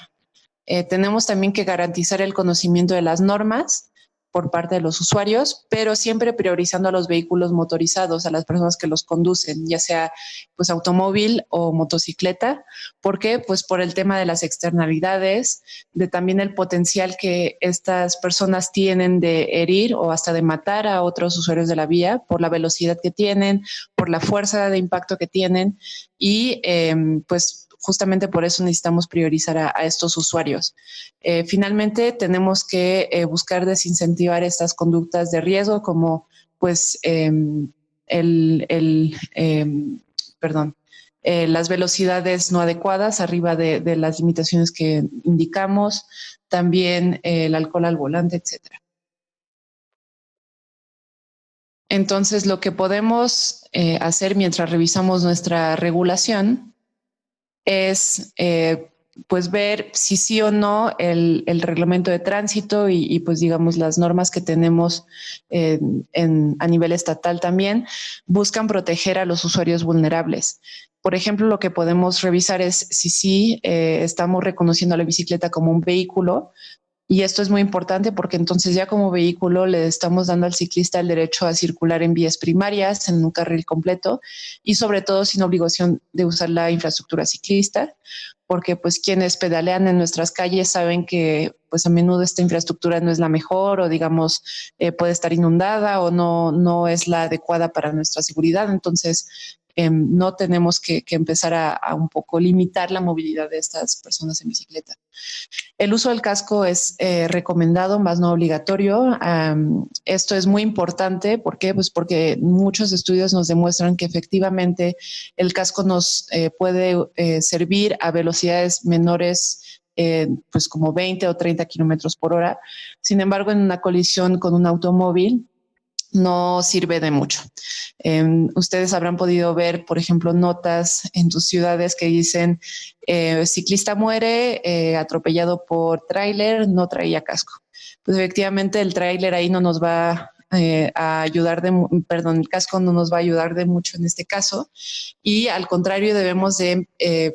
Eh, tenemos también que garantizar el conocimiento de las normas por parte de los usuarios, pero siempre priorizando a los vehículos motorizados, a las personas que los conducen, ya sea pues automóvil o motocicleta. ¿Por qué? Pues por el tema de las externalidades, de también el potencial que estas personas tienen de herir o hasta de matar a otros usuarios de la vía por la velocidad que tienen, por la fuerza de impacto que tienen y em, pues justamente por eso necesitamos priorizar a, estos usuarios. Eh, finalmente, tenemos que eh, buscar desincentivar estas conductas de riesgo como pues em, el, em, perdón, eh, las velocidades no adecuadas arriba de, de, las limitaciones que indicamos, también el alcohol al volante, etcétera. Entonces, lo que podemos hacer mientras revisamos nuestra regulación es eh, pues ver si sí o no el, reglamento de tránsito y, pues digamos las normas que tenemos a nivel estatal también buscan proteger a los usuarios vulnerables. Por ejemplo, lo que podemos revisar es si sí eh, estamos reconociendo a la bicicleta como un vehículo Y esto es muy importante porque entonces ya como vehículo le estamos dando al ciclista el derecho a circular en vías primarias, en un carril completo y sobre todo sin obligación de usar la infraestructura ciclista, porque pues quienes pedalean en nuestras calles saben que pues a menudo esta infraestructura no es la mejor o digamos eh, puede estar inundada o no, no es la adecuada para nuestra seguridad. Entonces Em, no tenemos que, empezar a, un poco limitar la movilidad de estas personas en bicicleta. El uso del casco es eh, recomendado, más no obligatorio. esto es muy importante. ¿Por qué? Pues porque muchos estudios nos demuestran que efectivamente el casco nos eh, puede eh, servir a velocidades menores pues como 20 o 30 kilómetros por hora. Sin embargo, en una colisión con un automóvil, no sirve de mucho. Em, ustedes habrán podido ver, por ejemplo, notas en tus ciudades que dicen eh, ciclista muere eh, atropellado por tráiler, no traía casco. Pues efectivamente el tráiler ahí no nos va eh, a ayudar de, perdón, el casco no nos va a ayudar de mucho en este caso y al contrario debemos de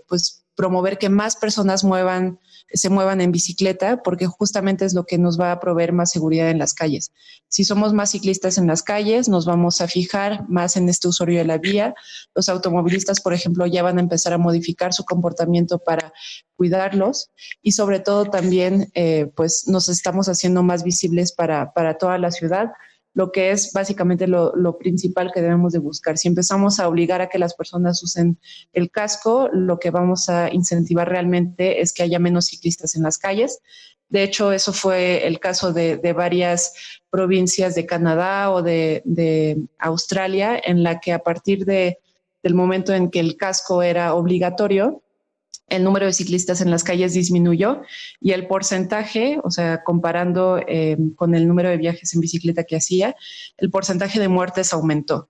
pues promover que más personas muevan se muevan en bicicleta, porque justamente es lo que nos va a proveer más seguridad en las calles. Si somos más ciclistas en las calles, nos vamos a fijar más en este usuario de la vía. Los automovilistas, por ejemplo, ya van a empezar a modificar su comportamiento para cuidarlos y sobre todo también, eh, pues nos estamos haciendo más visibles para, para toda la ciudad lo que es básicamente lo, principal que debemos de buscar. Si empezamos a obligar a que las personas usen el casco, lo que vamos a incentivar realmente es que haya menos ciclistas en las calles. De hecho, eso fue el caso de, varias provincias de Canadá o de, de, Australia, en la que a partir de, del momento en que el casco era obligatorio, el número de ciclistas en las calles disminuyó y el porcentaje, o sea, comparando eh, con el número de viajes en bicicleta que hacía, el porcentaje de muertes aumentó.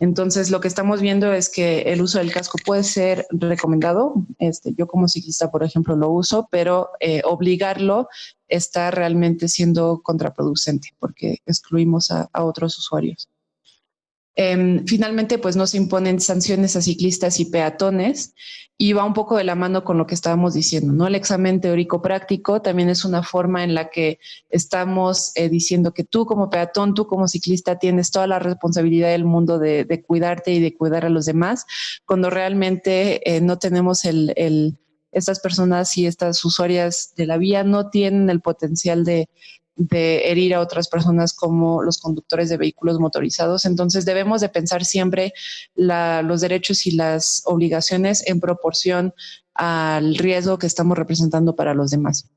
Entonces, lo que estamos viendo es que el uso del casco puede ser recomendado. Este, yo como ciclista, por ejemplo, lo uso, pero eh, obligarlo está realmente siendo contraproducente porque excluimos a otros usuarios. Em, finalmente, pues no se imponen sanciones a ciclistas y peatones y va un poco de la mano con lo que estábamos diciendo, ¿no? El examen teórico práctico también es una forma en la que estamos eh, diciendo que tú como peatón, tú como ciclista tienes toda la responsabilidad del mundo de, cuidarte y de cuidar a los demás, cuando realmente eh, no tenemos el estas personas y estas usuarias de la vía no tienen el potencial de, de herir a otras personas como los conductores de vehículos motorizados. Entonces debemos de pensar siempre los derechos y las obligaciones en proporción al riesgo que estamos representando para los demás.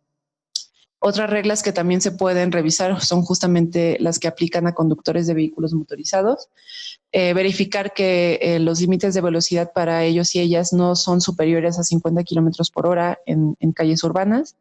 Otras reglas que también se pueden revisar son justamente las que aplican a conductores de vehículos motorizados. Eh, verificar que eh, los límites de velocidad para ellos y ellas no son superiores a 50 kilómetros por hora en, calles urbanas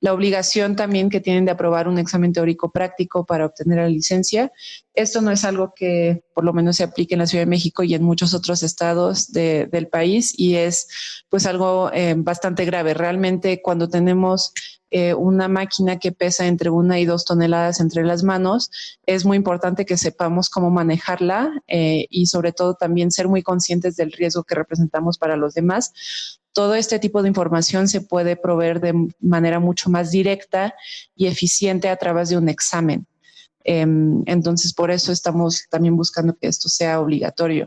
la obligación también que tienen de aprobar un examen teórico práctico para obtener la licencia. Esto no es algo que por lo menos se aplique en la Ciudad de México y en muchos otros estados del país y es pues algo eh, bastante grave. Realmente cuando tenemos eh, una máquina que pesa entre una y dos toneladas entre las manos, es muy importante que sepamos cómo manejarla eh, y sobre todo también ser muy conscientes del riesgo que representamos para los demás todo este tipo de información se puede proveer de manera mucho más directa y eficiente a través de un examen. Em, entonces, por eso estamos también buscando que esto sea obligatorio.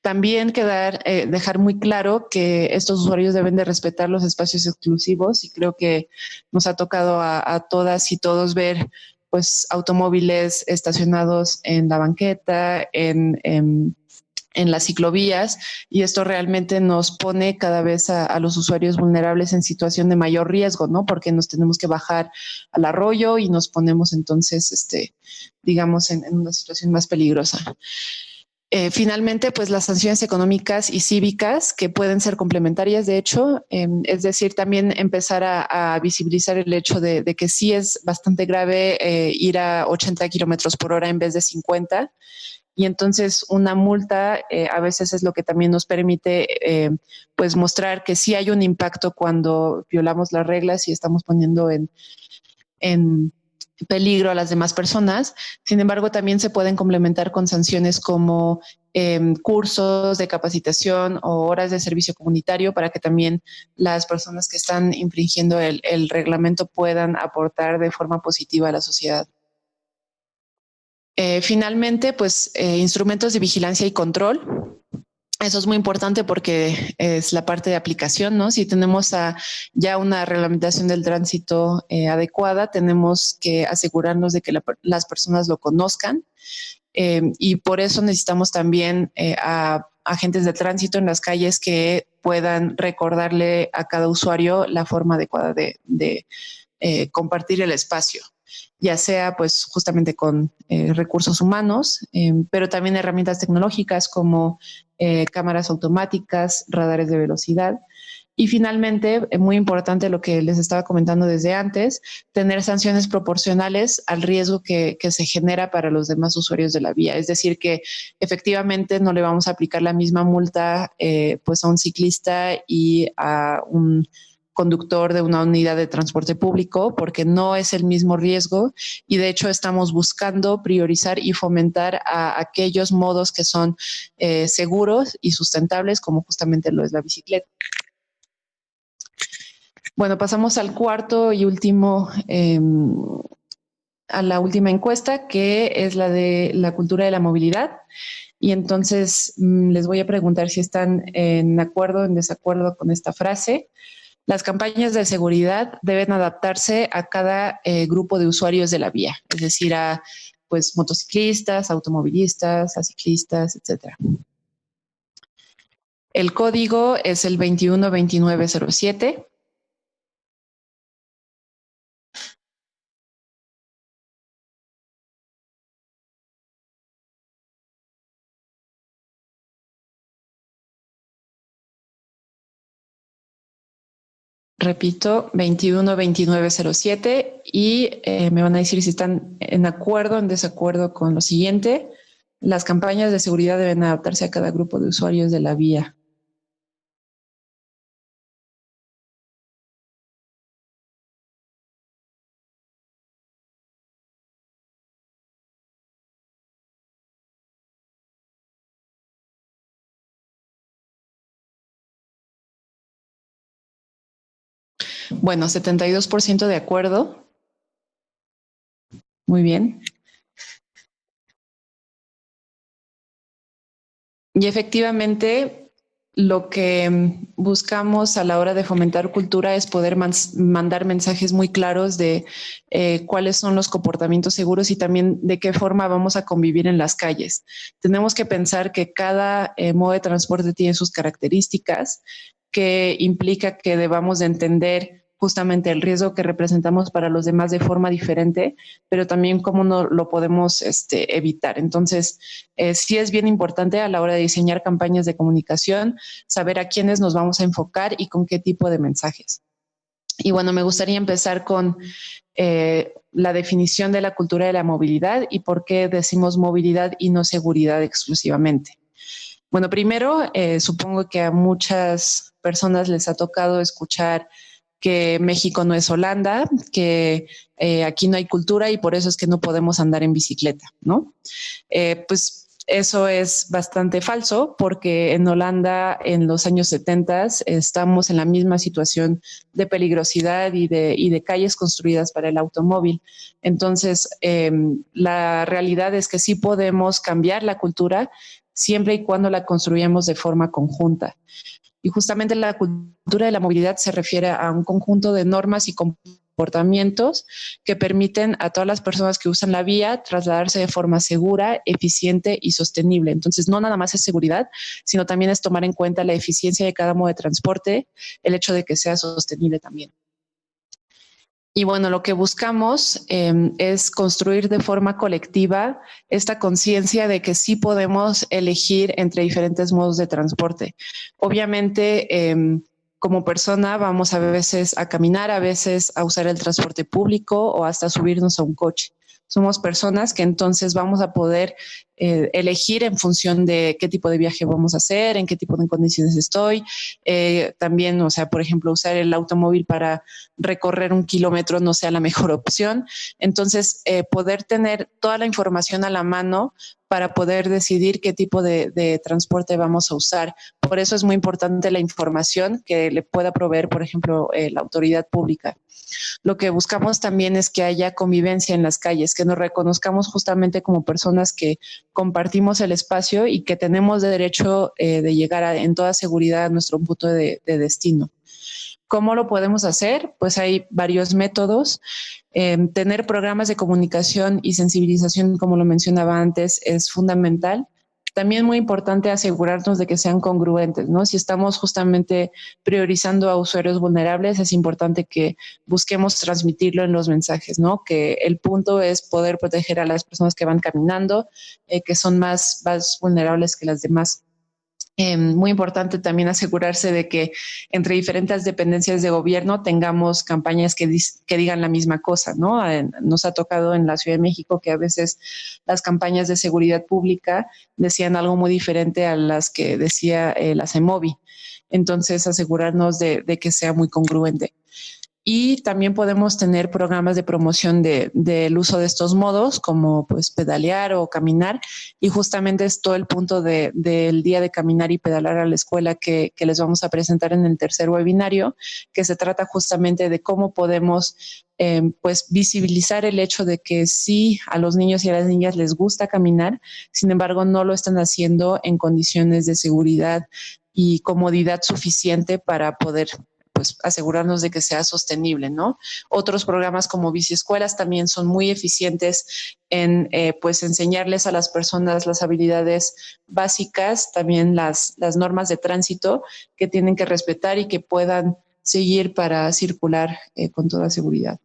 También quedar, eh, dejar muy claro que estos usuarios deben de respetar los espacios exclusivos y creo que nos ha tocado a, todas y todos ver pues automóviles estacionados en la banqueta, en en las ciclovías y esto realmente nos pone cada vez a, los usuarios vulnerables en situación de mayor riesgo, ¿no? Porque nos tenemos que bajar al arroyo y nos ponemos entonces, este, digamos, en, una situación más peligrosa. Eh, finalmente, pues las sanciones económicas y cívicas que pueden ser complementarias, de hecho, em, es decir, también empezar a, visibilizar el hecho de, que sí es bastante grave eh, ir a 80 kilómetros por hora en vez de 50 y entonces una multa eh, a veces es lo que también nos permite pues mostrar que sí hay un impacto cuando violamos las reglas y estamos poniendo en, en, peligro a las demás personas. Sin embargo, también se pueden complementar con sanciones como em, cursos de capacitación o horas de servicio comunitario para que también las personas que están infringiendo el, reglamento puedan aportar de forma positiva a la sociedad. Eh, finalmente, pues eh, instrumentos de vigilancia y control. Eso es muy importante porque es la parte de aplicación, ¿no? Si tenemos ya una reglamentación del tránsito eh, adecuada, tenemos que asegurarnos de que las personas lo conozcan em, y por eso necesitamos también eh, a agentes de tránsito en las calles que puedan recordarle a cada usuario la forma adecuada de, eh, compartir el espacio ya sea pues justamente con recursos humanos, em, pero también herramientas tecnológicas como eh, cámaras automáticas, radares de velocidad. Y finalmente, eh, muy importante lo que les estaba comentando desde antes, tener sanciones proporcionales al riesgo que, se genera para los demás usuarios de la vía. Es decir, que efectivamente no le vamos a aplicar la misma multa eh, pues a un ciclista y a un conductor de una unidad de transporte público porque no es el mismo riesgo y de hecho estamos buscando priorizar y fomentar a aquellos modos que son eh, seguros y sustentables como justamente lo es la bicicleta. Bueno, pasamos al cuarto y último, em, a la última encuesta que es la de la cultura de la movilidad. Y entonces mm, les voy a preguntar si están en acuerdo o en desacuerdo con esta frase. Las campañas de seguridad deben adaptarse a cada eh, grupo de usuarios de la vía, es decir, a pues motociclistas, automovilistas, ciclistas, etcétera. El código es el 212907 Repito, 212907 y eh, me van a decir si están en acuerdo o en desacuerdo con lo siguiente. Las campañas de seguridad deben adaptarse a cada grupo de usuarios de la vía. Bueno, 72% de acuerdo. Muy bien. Y efectivamente, lo que buscamos a la hora de fomentar cultura es poder mandar mensajes muy claros de eh, cuáles son los comportamientos seguros y también de qué forma vamos a convivir en las calles. Tenemos que pensar que cada eh, modo de transporte tiene sus características, que implica que debamos de entender justamente el riesgo que representamos para los demás de forma diferente, pero también cómo no lo podemos este, evitar. Entonces, eh, sí es bien importante a la hora de diseñar campañas de comunicación, saber a quiénes nos vamos a enfocar y con qué tipo de mensajes. Y bueno, me gustaría empezar con eh, la definición de la cultura de la movilidad y por qué decimos movilidad y no seguridad exclusivamente. Bueno, primero, eh, supongo que a muchas personas les ha tocado escuchar que México no es Holanda, que eh, aquí no hay cultura y por eso es que no podemos andar en bicicleta, ¿no? Eh, pues eso es bastante falso porque en Holanda en los años 70 estamos en la misma situación de peligrosidad y de, calles construidas para el automóvil. Entonces, em, la realidad es que sí podemos cambiar la cultura siempre y cuando la construyamos de forma conjunta. Y justamente la cultura de la movilidad se refiere a un conjunto de normas y comportamientos que permiten a todas las personas que usan la vía trasladarse de forma segura, eficiente y sostenible. Entonces, no nada más es seguridad, sino también es tomar en cuenta la eficiencia de cada modo de transporte, el hecho de que sea sostenible también. Y bueno, lo que buscamos em, es construir de forma colectiva esta conciencia de que sí podemos elegir entre diferentes modos de transporte. Obviamente, em, como persona vamos a veces a caminar, a veces a usar el transporte público o hasta subirnos a un coche. Somos personas que entonces vamos a poder eh, elegir en función de qué tipo de viaje vamos a hacer, en qué tipo de condiciones estoy. Eh, también, o sea, por ejemplo, usar el automóvil para recorrer un kilómetro no sea la mejor opción. Entonces, eh, poder tener toda la información a la mano para poder decidir qué tipo de, transporte vamos a usar. Por eso es muy importante la información que le pueda proveer, por ejemplo, la autoridad pública. Lo que buscamos también es que haya convivencia en las calles, que nos reconozcamos justamente como personas que compartimos el espacio y que tenemos derecho eh, de llegar en toda seguridad a nuestro punto de destino. ¿Cómo lo podemos hacer? Pues hay varios métodos. Em, tener programas de comunicación y sensibilización, como lo mencionaba antes, es fundamental. También muy importante asegurarnos de que sean congruentes, ¿no? Si estamos justamente priorizando a usuarios vulnerables, es importante que busquemos transmitirlo en los mensajes, ¿no? Que el punto es poder proteger a las personas que van caminando, eh, que son más, más vulnerables que las demás. Eh, muy importante también asegurarse de que entre diferentes dependencias de gobierno tengamos campañas que, que digan la misma cosa, ¿no? nos ha tocado en la Ciudad de México que a veces las campañas de seguridad pública decían algo muy diferente a las que decía eh, la CEMOVI. Entonces, asegurarnos de que sea muy congruente y también podemos tener programas de promoción del uso de estos modos como pues pedalear o caminar. Y justamente es todo el punto del día de caminar y pedalar a la escuela que, les vamos a presentar en el tercer webinario que se trata justamente de cómo podemos em, pues visibilizar el hecho de que sí a los niños y a las niñas les gusta caminar, sin embargo no lo están haciendo en condiciones de seguridad y comodidad suficiente para poder pues asegurarnos de que sea sostenible, ¿no? Otros programas como biciescuelas también son muy eficientes en eh, pues enseñarles a las personas las habilidades básicas, también las, las normas de tránsito que tienen que respetar y que puedan seguir para circular eh, con toda seguridad.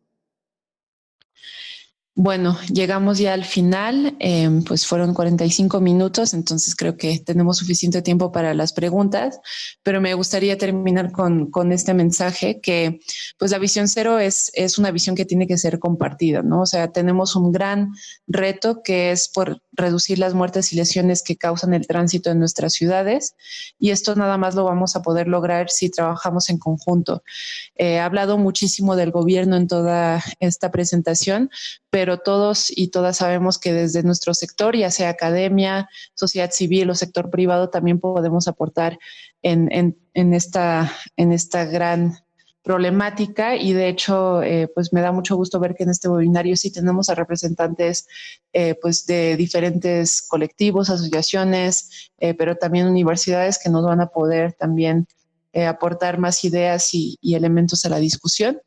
Bueno, llegamos ya al final, em, pues fueron 45 minutos, entonces creo que tenemos suficiente tiempo para las preguntas, pero me gustaría terminar con, con este mensaje que pues la visión cero es, es una visión que tiene que ser compartida, ¿no? O sea, tenemos un gran reto que es por reducir las muertes y lesiones que causan el tránsito en nuestras ciudades y esto nada más lo vamos a poder lograr si trabajamos en conjunto. he hablado muchísimo del gobierno en toda esta presentación, pero todos y todas sabemos que desde nuestro sector, ya sea academia, sociedad civil o sector privado, también podemos aportar en, en, esta, en esta gran problemática y de hecho eh, pues me da mucho gusto ver que en este webinario sí tenemos a representantes eh, pues de diferentes colectivos, asociaciones, eh, pero también universidades que nos van a poder también aportar más ideas y, elementos a la discusión.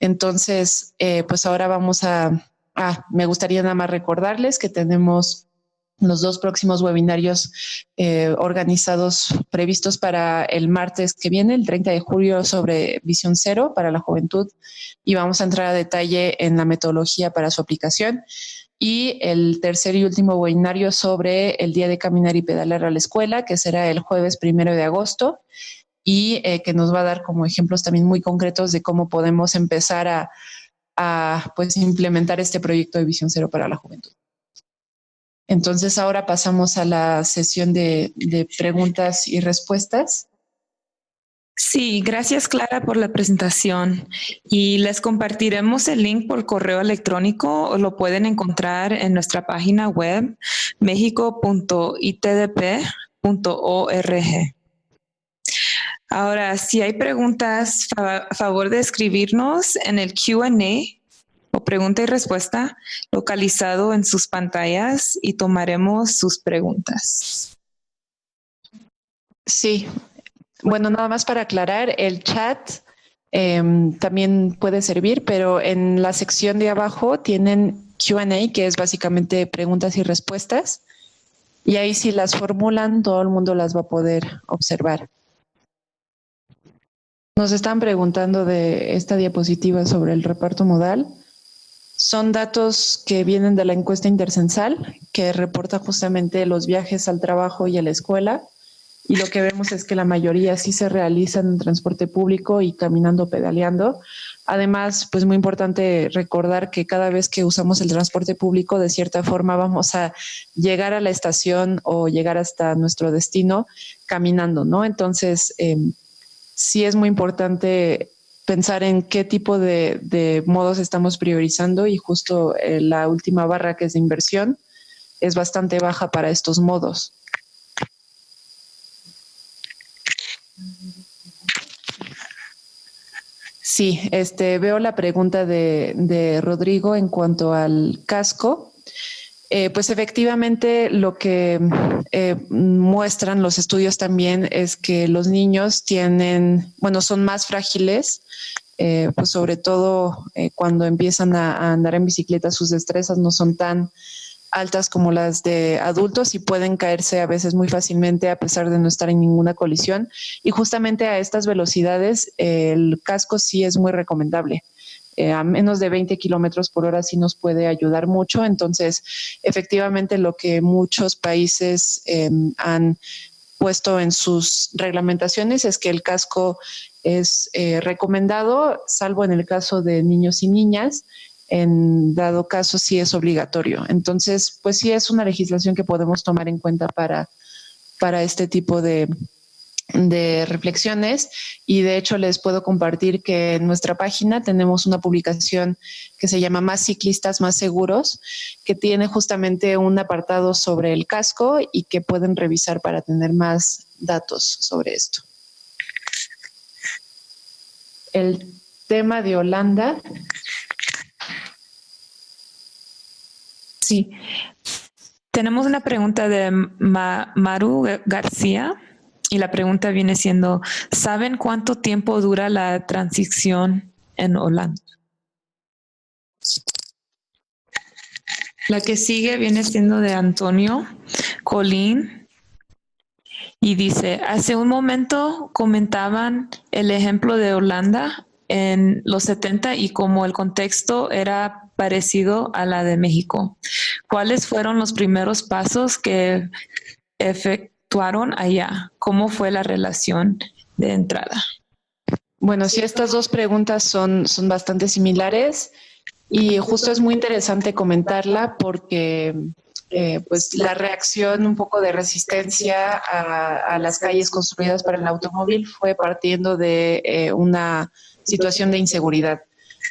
Entonces, pues ahora vamos a, ah, me gustaría nada más recordarles que tenemos los dos próximos webinarios eh, organizados, previstos para el martes que viene, el 30 de julio, sobre visión cero para la juventud y vamos a entrar a detalle en la metodología para su aplicación. Y el tercer y último webinario sobre el día de caminar y pedalar a la escuela, que será el jueves primero de agosto y eh, que nos va a dar como ejemplos también muy concretos de cómo podemos empezar a, a pues, implementar este proyecto de visión cero para la juventud. Entonces ahora pasamos a la sesión de, preguntas y respuestas. Sí, gracias Clara por la presentación y les compartiremos el link por correo electrónico o lo pueden encontrar en nuestra página web mexico.itdp.org. Ahora, si hay preguntas, a favor de escribirnos en el Q&A o pregunta y respuesta localizado en sus pantallas y tomaremos sus preguntas. Sí, bueno, nada más para aclarar, el chat em, también puede servir, pero en la sección de abajo tienen Q&A, que es básicamente preguntas y respuestas, y ahí si las formulan, todo el mundo las va a poder observar. Nos están preguntando de esta diapositiva sobre el reparto modal. Son datos que vienen de la encuesta intercensal, que reporta justamente los viajes al trabajo y a la escuela. y lo que vemos es que la mayoría sí se realizan en transporte público y caminando, pedaleando. Además, pues muy importante recordar que cada vez que usamos el transporte público, de cierta forma vamos a llegar a la estación o llegar hasta nuestro destino caminando, ¿no? Entonces, em, sí es muy importante pensar en qué tipo de, modos estamos priorizando y justo eh, la última barra que es de inversión es bastante baja para estos modos. Sí, este, veo la pregunta de, Rodrigo en cuanto al casco. Eh, pues efectivamente lo que eh, muestran los estudios también es que los niños tienen, bueno, son más frágiles, eh, pues sobre todo cuando empiezan a, andar en bicicleta, sus destrezas no son tan altas como las de adultos y pueden caerse a veces muy fácilmente a pesar de no estar en ninguna colisión. Y justamente a estas velocidades el casco sí es muy recomendable. Eh, a menos de 20 kilómetros por hora sí nos puede ayudar mucho. Entonces, efectivamente, lo que muchos países em, han puesto en sus reglamentaciones es que el casco es eh, recomendado, salvo en el caso de niños y niñas, en dado caso sí es obligatorio. Entonces, pues sí es una legislación que podemos tomar en cuenta para, para este tipo de, de reflexiones y de hecho les puedo compartir que en nuestra página tenemos una publicación que se llama Más ciclistas más seguros, que tiene justamente un apartado sobre el casco y que pueden revisar para tener más datos sobre esto. El tema de Holanda Sí. Tenemos una pregunta de Maru García y la pregunta viene siendo, ¿saben cuánto tiempo dura la transición en Holanda? La que sigue viene siendo de Antonio Colín y dice, hace un momento comentaban el ejemplo de Holanda en los 70 y como el contexto era parecido a la de México. ¿Cuáles fueron los primeros pasos que efectuaron allá? ¿Cómo fue la relación de entrada? Bueno, sí, estas dos preguntas son, son bastante similares y justo es muy interesante comentarla porque eh, pues la reacción un poco de resistencia a, las calles construidas para el automóvil fue partiendo de eh, una situación de inseguridad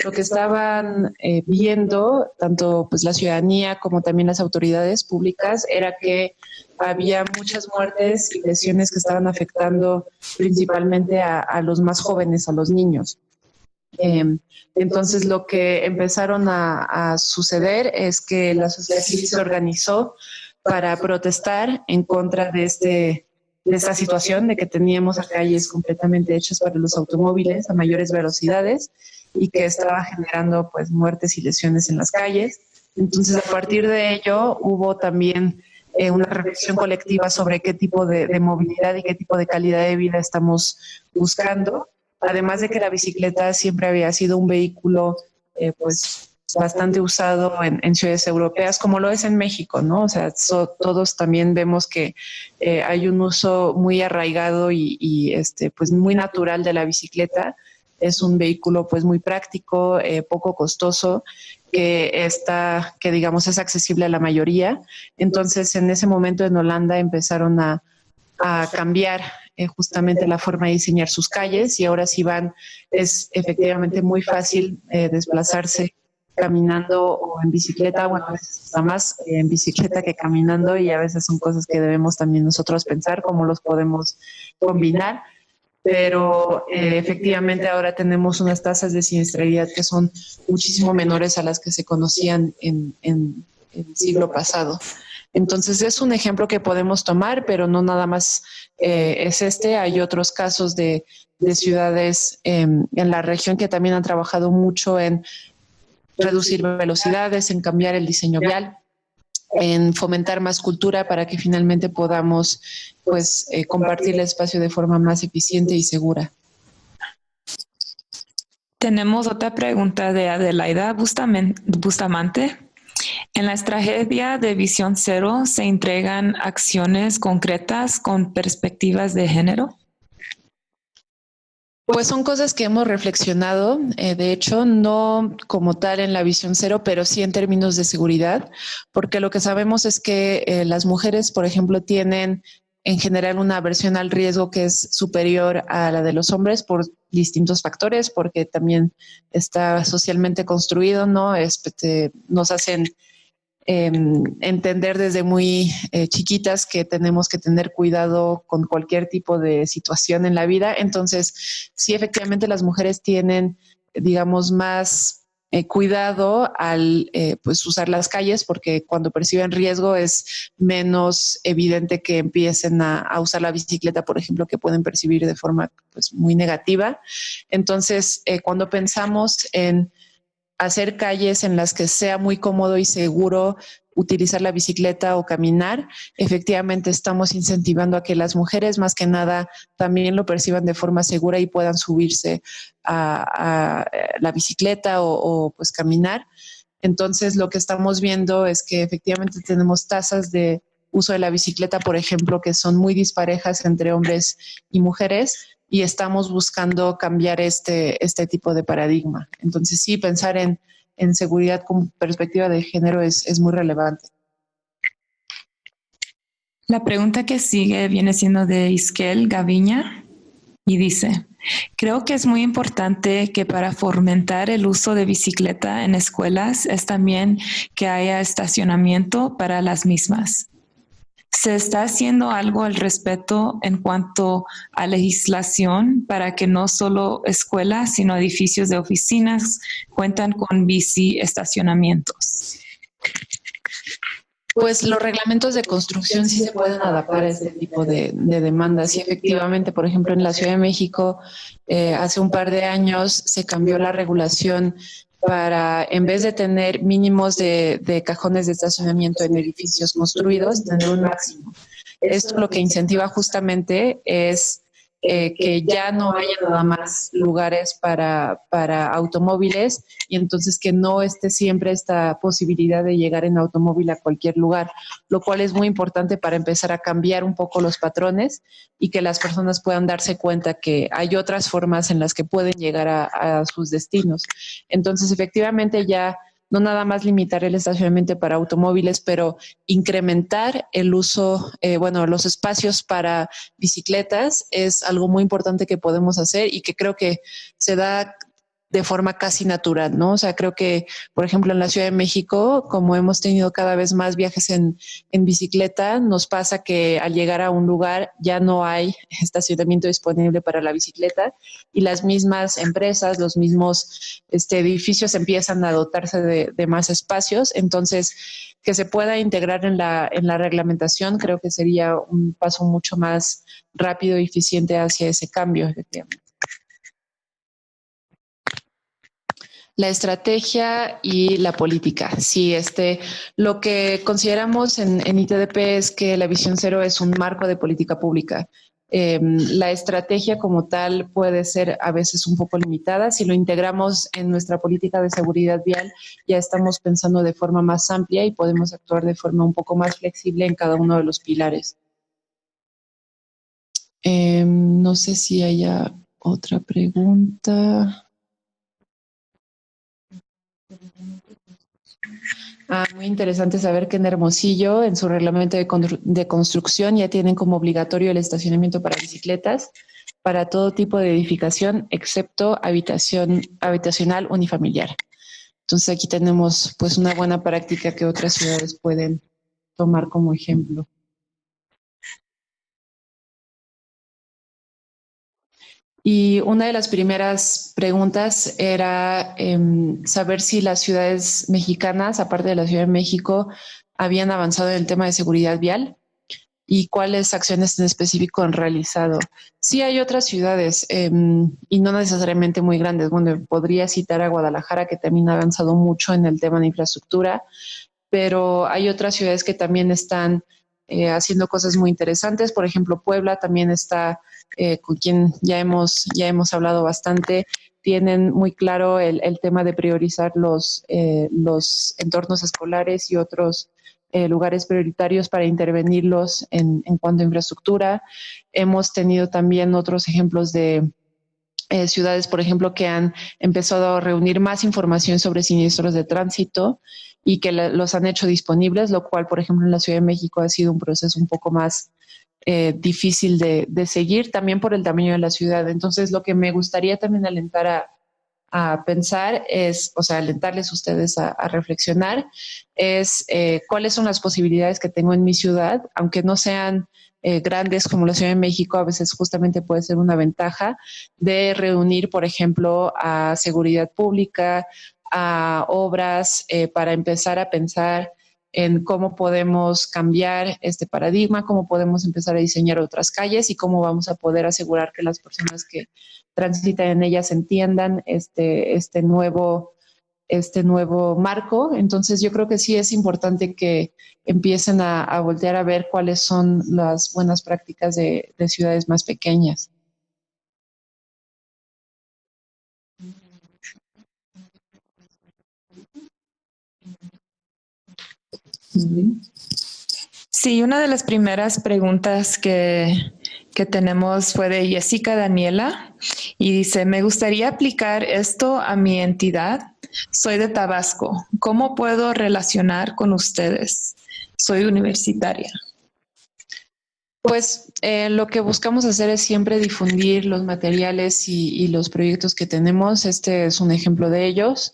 lo que estaban eh, viendo tanto pues la ciudadanía como también las autoridades públicas era que había muchas muertes y lesiones que estaban afectando principalmente a, los más jóvenes, a los niños. Em, entonces lo que empezaron a, suceder es que la sociedad civil se organizó para protestar en contra de este de esta situación de que teníamos calles completamente hechas para los automóviles a mayores velocidades y que estaba generando pues muertes y lesiones en las calles. Entonces, a partir de ello, hubo también eh, una reflexión colectiva sobre qué tipo de, movilidad y qué tipo de calidad de vida estamos buscando. Además de que la bicicleta siempre había sido un vehículo eh, pues bastante usado en, ciudades europeas, como lo es en México, ¿no? O sea, todos también vemos que eh, hay un uso muy arraigado y, y, este, pues muy natural de la bicicleta es un vehículo pues muy práctico, eh, poco costoso, que está, que digamos es accesible a la mayoría. Entonces en ese momento en Holanda empezaron a, cambiar eh, justamente la forma de diseñar sus calles y ahora sí van, es efectivamente muy fácil eh, desplazarse caminando o en bicicleta, bueno, a veces está más en bicicleta que caminando y a veces son cosas que debemos también nosotros pensar cómo los podemos combinar pero eh, efectivamente ahora tenemos unas tasas de siniestralidad que son muchísimo menores a las que se conocían en, el siglo pasado. Entonces es un ejemplo que podemos tomar, pero no nada más eh, es este. Hay otros casos de, ciudades em, en la región que también han trabajado mucho en reducir velocidades, en cambiar el diseño vial en fomentar más cultura para que finalmente podamos pues eh, compartir el espacio de forma más eficiente y segura. Tenemos otra pregunta de Adelaida Bustamante. En la estrategia de visión cero se entregan acciones concretas con perspectivas de género. Pues son cosas que hemos reflexionado, eh, de hecho, no como tal en la visión cero, pero sí en términos de seguridad, porque lo que sabemos es que eh, las mujeres, por ejemplo, tienen en general una aversión al riesgo que es superior a la de los hombres por distintos factores, porque también está socialmente construido, ¿no? Este, nos hacen Em, entender desde muy eh, chiquitas que tenemos que tener cuidado con cualquier tipo de situación en la vida. Entonces, sí, efectivamente las mujeres tienen, digamos, más eh, cuidado al eh, pues usar las calles porque cuando perciben riesgo es menos evidente que empiecen a, a, usar la bicicleta, por ejemplo, que pueden percibir de forma pues, muy negativa. Entonces, cuando pensamos en hacer calles en las que sea muy cómodo y seguro utilizar la bicicleta o caminar, efectivamente estamos incentivando a que las mujeres más que nada también lo perciban de forma segura y puedan subirse a, la bicicleta o, o, pues caminar. Entonces lo que estamos viendo es que efectivamente tenemos tasas de uso de la bicicleta, por ejemplo, que son muy disparejas entre hombres y mujeres, y estamos buscando cambiar este, este tipo de paradigma. Entonces sí, pensar en, en seguridad con perspectiva de género es, es muy relevante. La pregunta que sigue viene siendo de Isquel Gaviña y dice, creo que es muy importante que para fomentar el uso de bicicleta en escuelas es también que haya estacionamiento para las mismas. ¿Se está haciendo algo al respecto en cuanto a legislación para que no solo escuelas, sino edificios de oficinas cuentan con bici estacionamientos? Pues los reglamentos de construcción sí se pueden adaptar a este tipo de, demandas. Y efectivamente, por ejemplo, en la Ciudad de México, eh, hace un par de años se cambió la regulación para, en vez de tener mínimos de, de, cajones de estacionamiento en edificios construidos, tener un máximo. Esto lo que incentiva justamente es eh, que ya no haya nada más lugares para, para automóviles y entonces que no esté siempre esta posibilidad de llegar en automóvil a cualquier lugar, lo cual es muy importante para empezar a cambiar un poco los patrones y que las personas puedan darse cuenta que hay otras formas en las que pueden llegar a, a sus destinos. Entonces, efectivamente ya no nada más limitar el estacionamiento para automóviles, pero incrementar el uso, eh, bueno, los espacios para bicicletas es algo muy importante que podemos hacer y que creo que se da de forma casi natural, ¿no? O sea, creo que, por ejemplo, en la Ciudad de México, como hemos tenido cada vez más viajes en, en bicicleta, nos pasa que al llegar a un lugar ya no hay estacionamiento disponible para la bicicleta y las mismas empresas, los mismos este, edificios empiezan a dotarse de, de más espacios. Entonces, que se pueda integrar en la, en la reglamentación, creo que sería un paso mucho más rápido y eficiente hacia ese cambio, efectivamente. La estrategia y la política. Sí, este, lo que consideramos en, ITDP es que la visión cero es un marco de política pública. Em, la estrategia como tal puede ser a veces un poco limitada. Si lo integramos en nuestra política de seguridad vial, ya estamos pensando de forma más amplia y podemos actuar de forma un poco más flexible en cada uno de los pilares. Em, no sé si haya otra pregunta. Ah, muy interesante saber que en Hermosillo, en su reglamento de, construcción, ya tienen como obligatorio el estacionamiento para bicicletas para todo tipo de edificación, excepto habitación habitacional unifamiliar. Entonces aquí tenemos pues una buena práctica que otras ciudades pueden tomar como ejemplo. Y una de las primeras preguntas era em, saber si las ciudades mexicanas, aparte de la Ciudad de México, habían avanzado en el tema de seguridad vial y cuáles acciones en específico han realizado. Sí hay otras ciudades em, y no necesariamente muy grandes. Bueno, podría citar a Guadalajara que también ha avanzado mucho en el tema de infraestructura, pero hay otras ciudades que también están eh, haciendo cosas muy interesantes. Por ejemplo, Puebla también está, eh, con quien ya hemos, ya hemos hablado bastante, tienen muy claro el, tema de priorizar los, eh, los entornos escolares y otros eh, lugares prioritarios para intervenirlos en, en, cuanto a infraestructura. Hemos tenido también otros ejemplos de eh, ciudades, por ejemplo, que han empezado a reunir más información sobre siniestros de tránsito y que los han hecho disponibles, lo cual, por ejemplo, en la Ciudad de México ha sido un proceso un poco más eh, difícil de, seguir, también por el tamaño de la ciudad. Entonces, lo que me gustaría también alentar a, pensar es, o sea, alentarles a ustedes a, reflexionar, es eh, cuáles son las posibilidades que tengo en mi ciudad, aunque no sean eh, grandes como la Ciudad de México, a veces justamente puede ser una ventaja de reunir, por ejemplo, a seguridad pública, a obras, para empezar a pensar en cómo podemos cambiar este paradigma, cómo podemos empezar a diseñar otras calles y cómo vamos a poder asegurar que las personas que transitan en ellas entiendan este, este nuevo este nuevo marco. Entonces yo creo que sí es importante que empiecen a, voltear a ver cuáles son las buenas prácticas de, ciudades más pequeñas. Sí, una de las primeras preguntas que, que tenemos fue de Jessica Daniela y dice, me gustaría aplicar esto a mi entidad. Soy de Tabasco. ¿Cómo puedo relacionar con ustedes? Soy universitaria. Pues eh, lo que buscamos hacer es siempre difundir los materiales y, los proyectos que tenemos. Este es un ejemplo de ellos.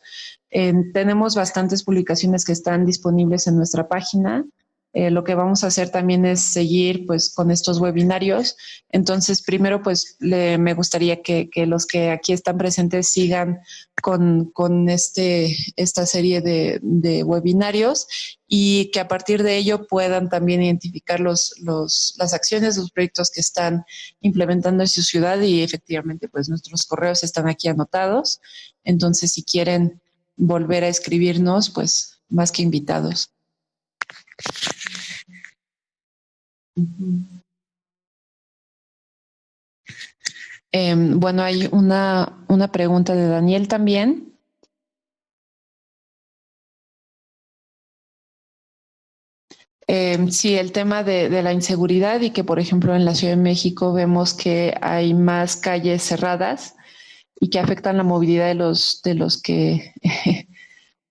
Tenemos bastantes publicaciones que están disponibles en nuestra página. Eh, lo que vamos a hacer también es seguir pues con estos webinarios. Entonces, primero pues me gustaría que, los que aquí están presentes sigan con, este, esta serie de, webinarios y que a partir de ello puedan también identificar los, las acciones, los proyectos que están implementando en su ciudad y efectivamente pues nuestros correos están aquí anotados. Entonces, si quieren volver a escribirnos, pues más que invitados. Em, bueno, hay una, una pregunta de Daniel también. Eh, sí, el tema de, la inseguridad y que, por ejemplo, en la Ciudad de México vemos que hay más calles cerradas y que afectan la movilidad de los, de los que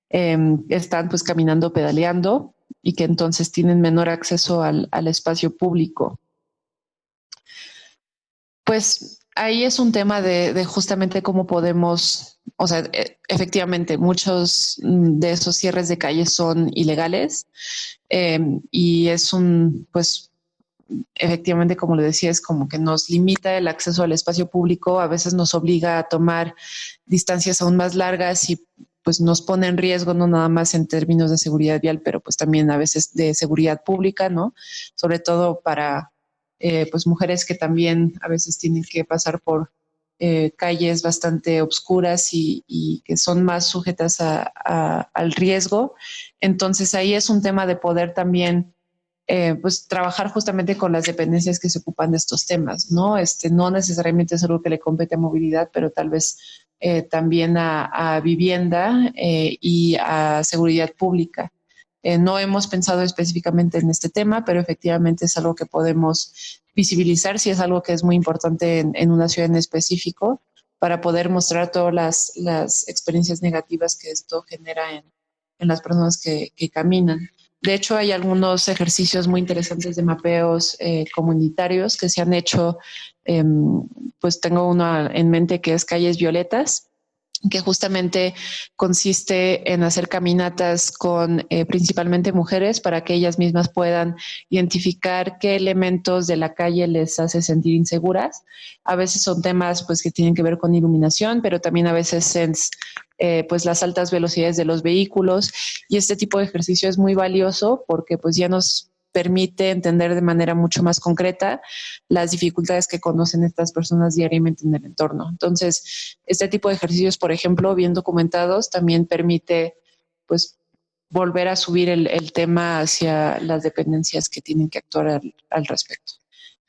em, están pues caminando, pedaleando y que entonces tienen menor acceso al, espacio público. Pues ahí es un tema de, justamente cómo podemos, o sea, e, efectivamente, muchos de esos cierres de calles son ilegales em, y es un, pues, efectivamente, como le decía, es como que nos limita el acceso al espacio público, a veces nos obliga a tomar distancias aún más largas y pues nos pone en riesgo no nada más en términos de seguridad vial, pero pues también a veces de seguridad pública, ¿no? Sobre todo para eh, pues mujeres que también a veces tienen que pasar por eh, calles bastante obscuras y, que son más sujetas al riesgo. Entonces ahí es un tema de poder también eh, pues trabajar justamente con las dependencias que se ocupan de estos temas, ¿no? Este, no necesariamente es algo que le compete a movilidad, pero tal vez eh, también a, vivienda eh, y a seguridad pública. No hemos pensado específicamente en este tema, pero efectivamente es algo que podemos visibilizar si es algo que es muy importante en, una ciudad en específico para poder mostrar todas las, experiencias negativas que esto genera en, las personas que, caminan. De hecho, hay algunos ejercicios muy interesantes de mapeos comunitarios que se han hecho Em, pues tengo uno en mente que es Calles Violetas, que justamente consiste en hacer caminatas con eh, principalmente mujeres para que ellas mismas puedan identificar qué elementos de la calle les hace sentir inseguras. A veces son temas pues que tienen que ver con iluminación, pero también a veces es eh, pues las altas velocidades de los vehículos y este tipo de ejercicio es muy valioso porque pues ya nos permite entender de manera mucho más concreta las dificultades que conocen estas personas diariamente en el entorno. Entonces, este tipo de ejercicios, por ejemplo, bien documentados, también permite pues volver a subir el, tema hacia las dependencias que tienen que actuar al, respecto.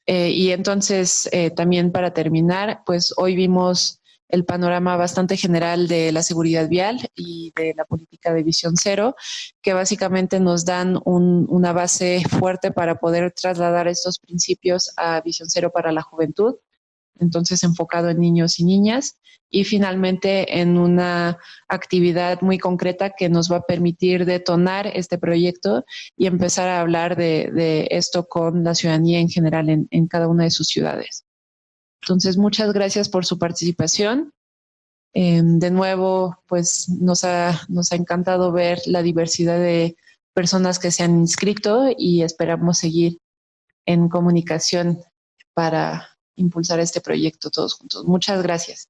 Eh, y entonces, eh, también para terminar, pues hoy vimos el panorama bastante general de la seguridad vial y de la política de visión cero, que básicamente nos dan una base fuerte para poder trasladar estos principios a visión cero para la juventud, entonces enfocado en niños y niñas, y finalmente en una actividad muy concreta que nos va a permitir detonar este proyecto y empezar a hablar de, esto con la ciudadanía en general en cada una de sus ciudades. Entonces, muchas gracias por su participación. Em, de nuevo, pues nos ha, nos ha encantado ver la diversidad de personas que se han inscrito y esperamos seguir en comunicación para impulsar este proyecto todos juntos. Muchas gracias.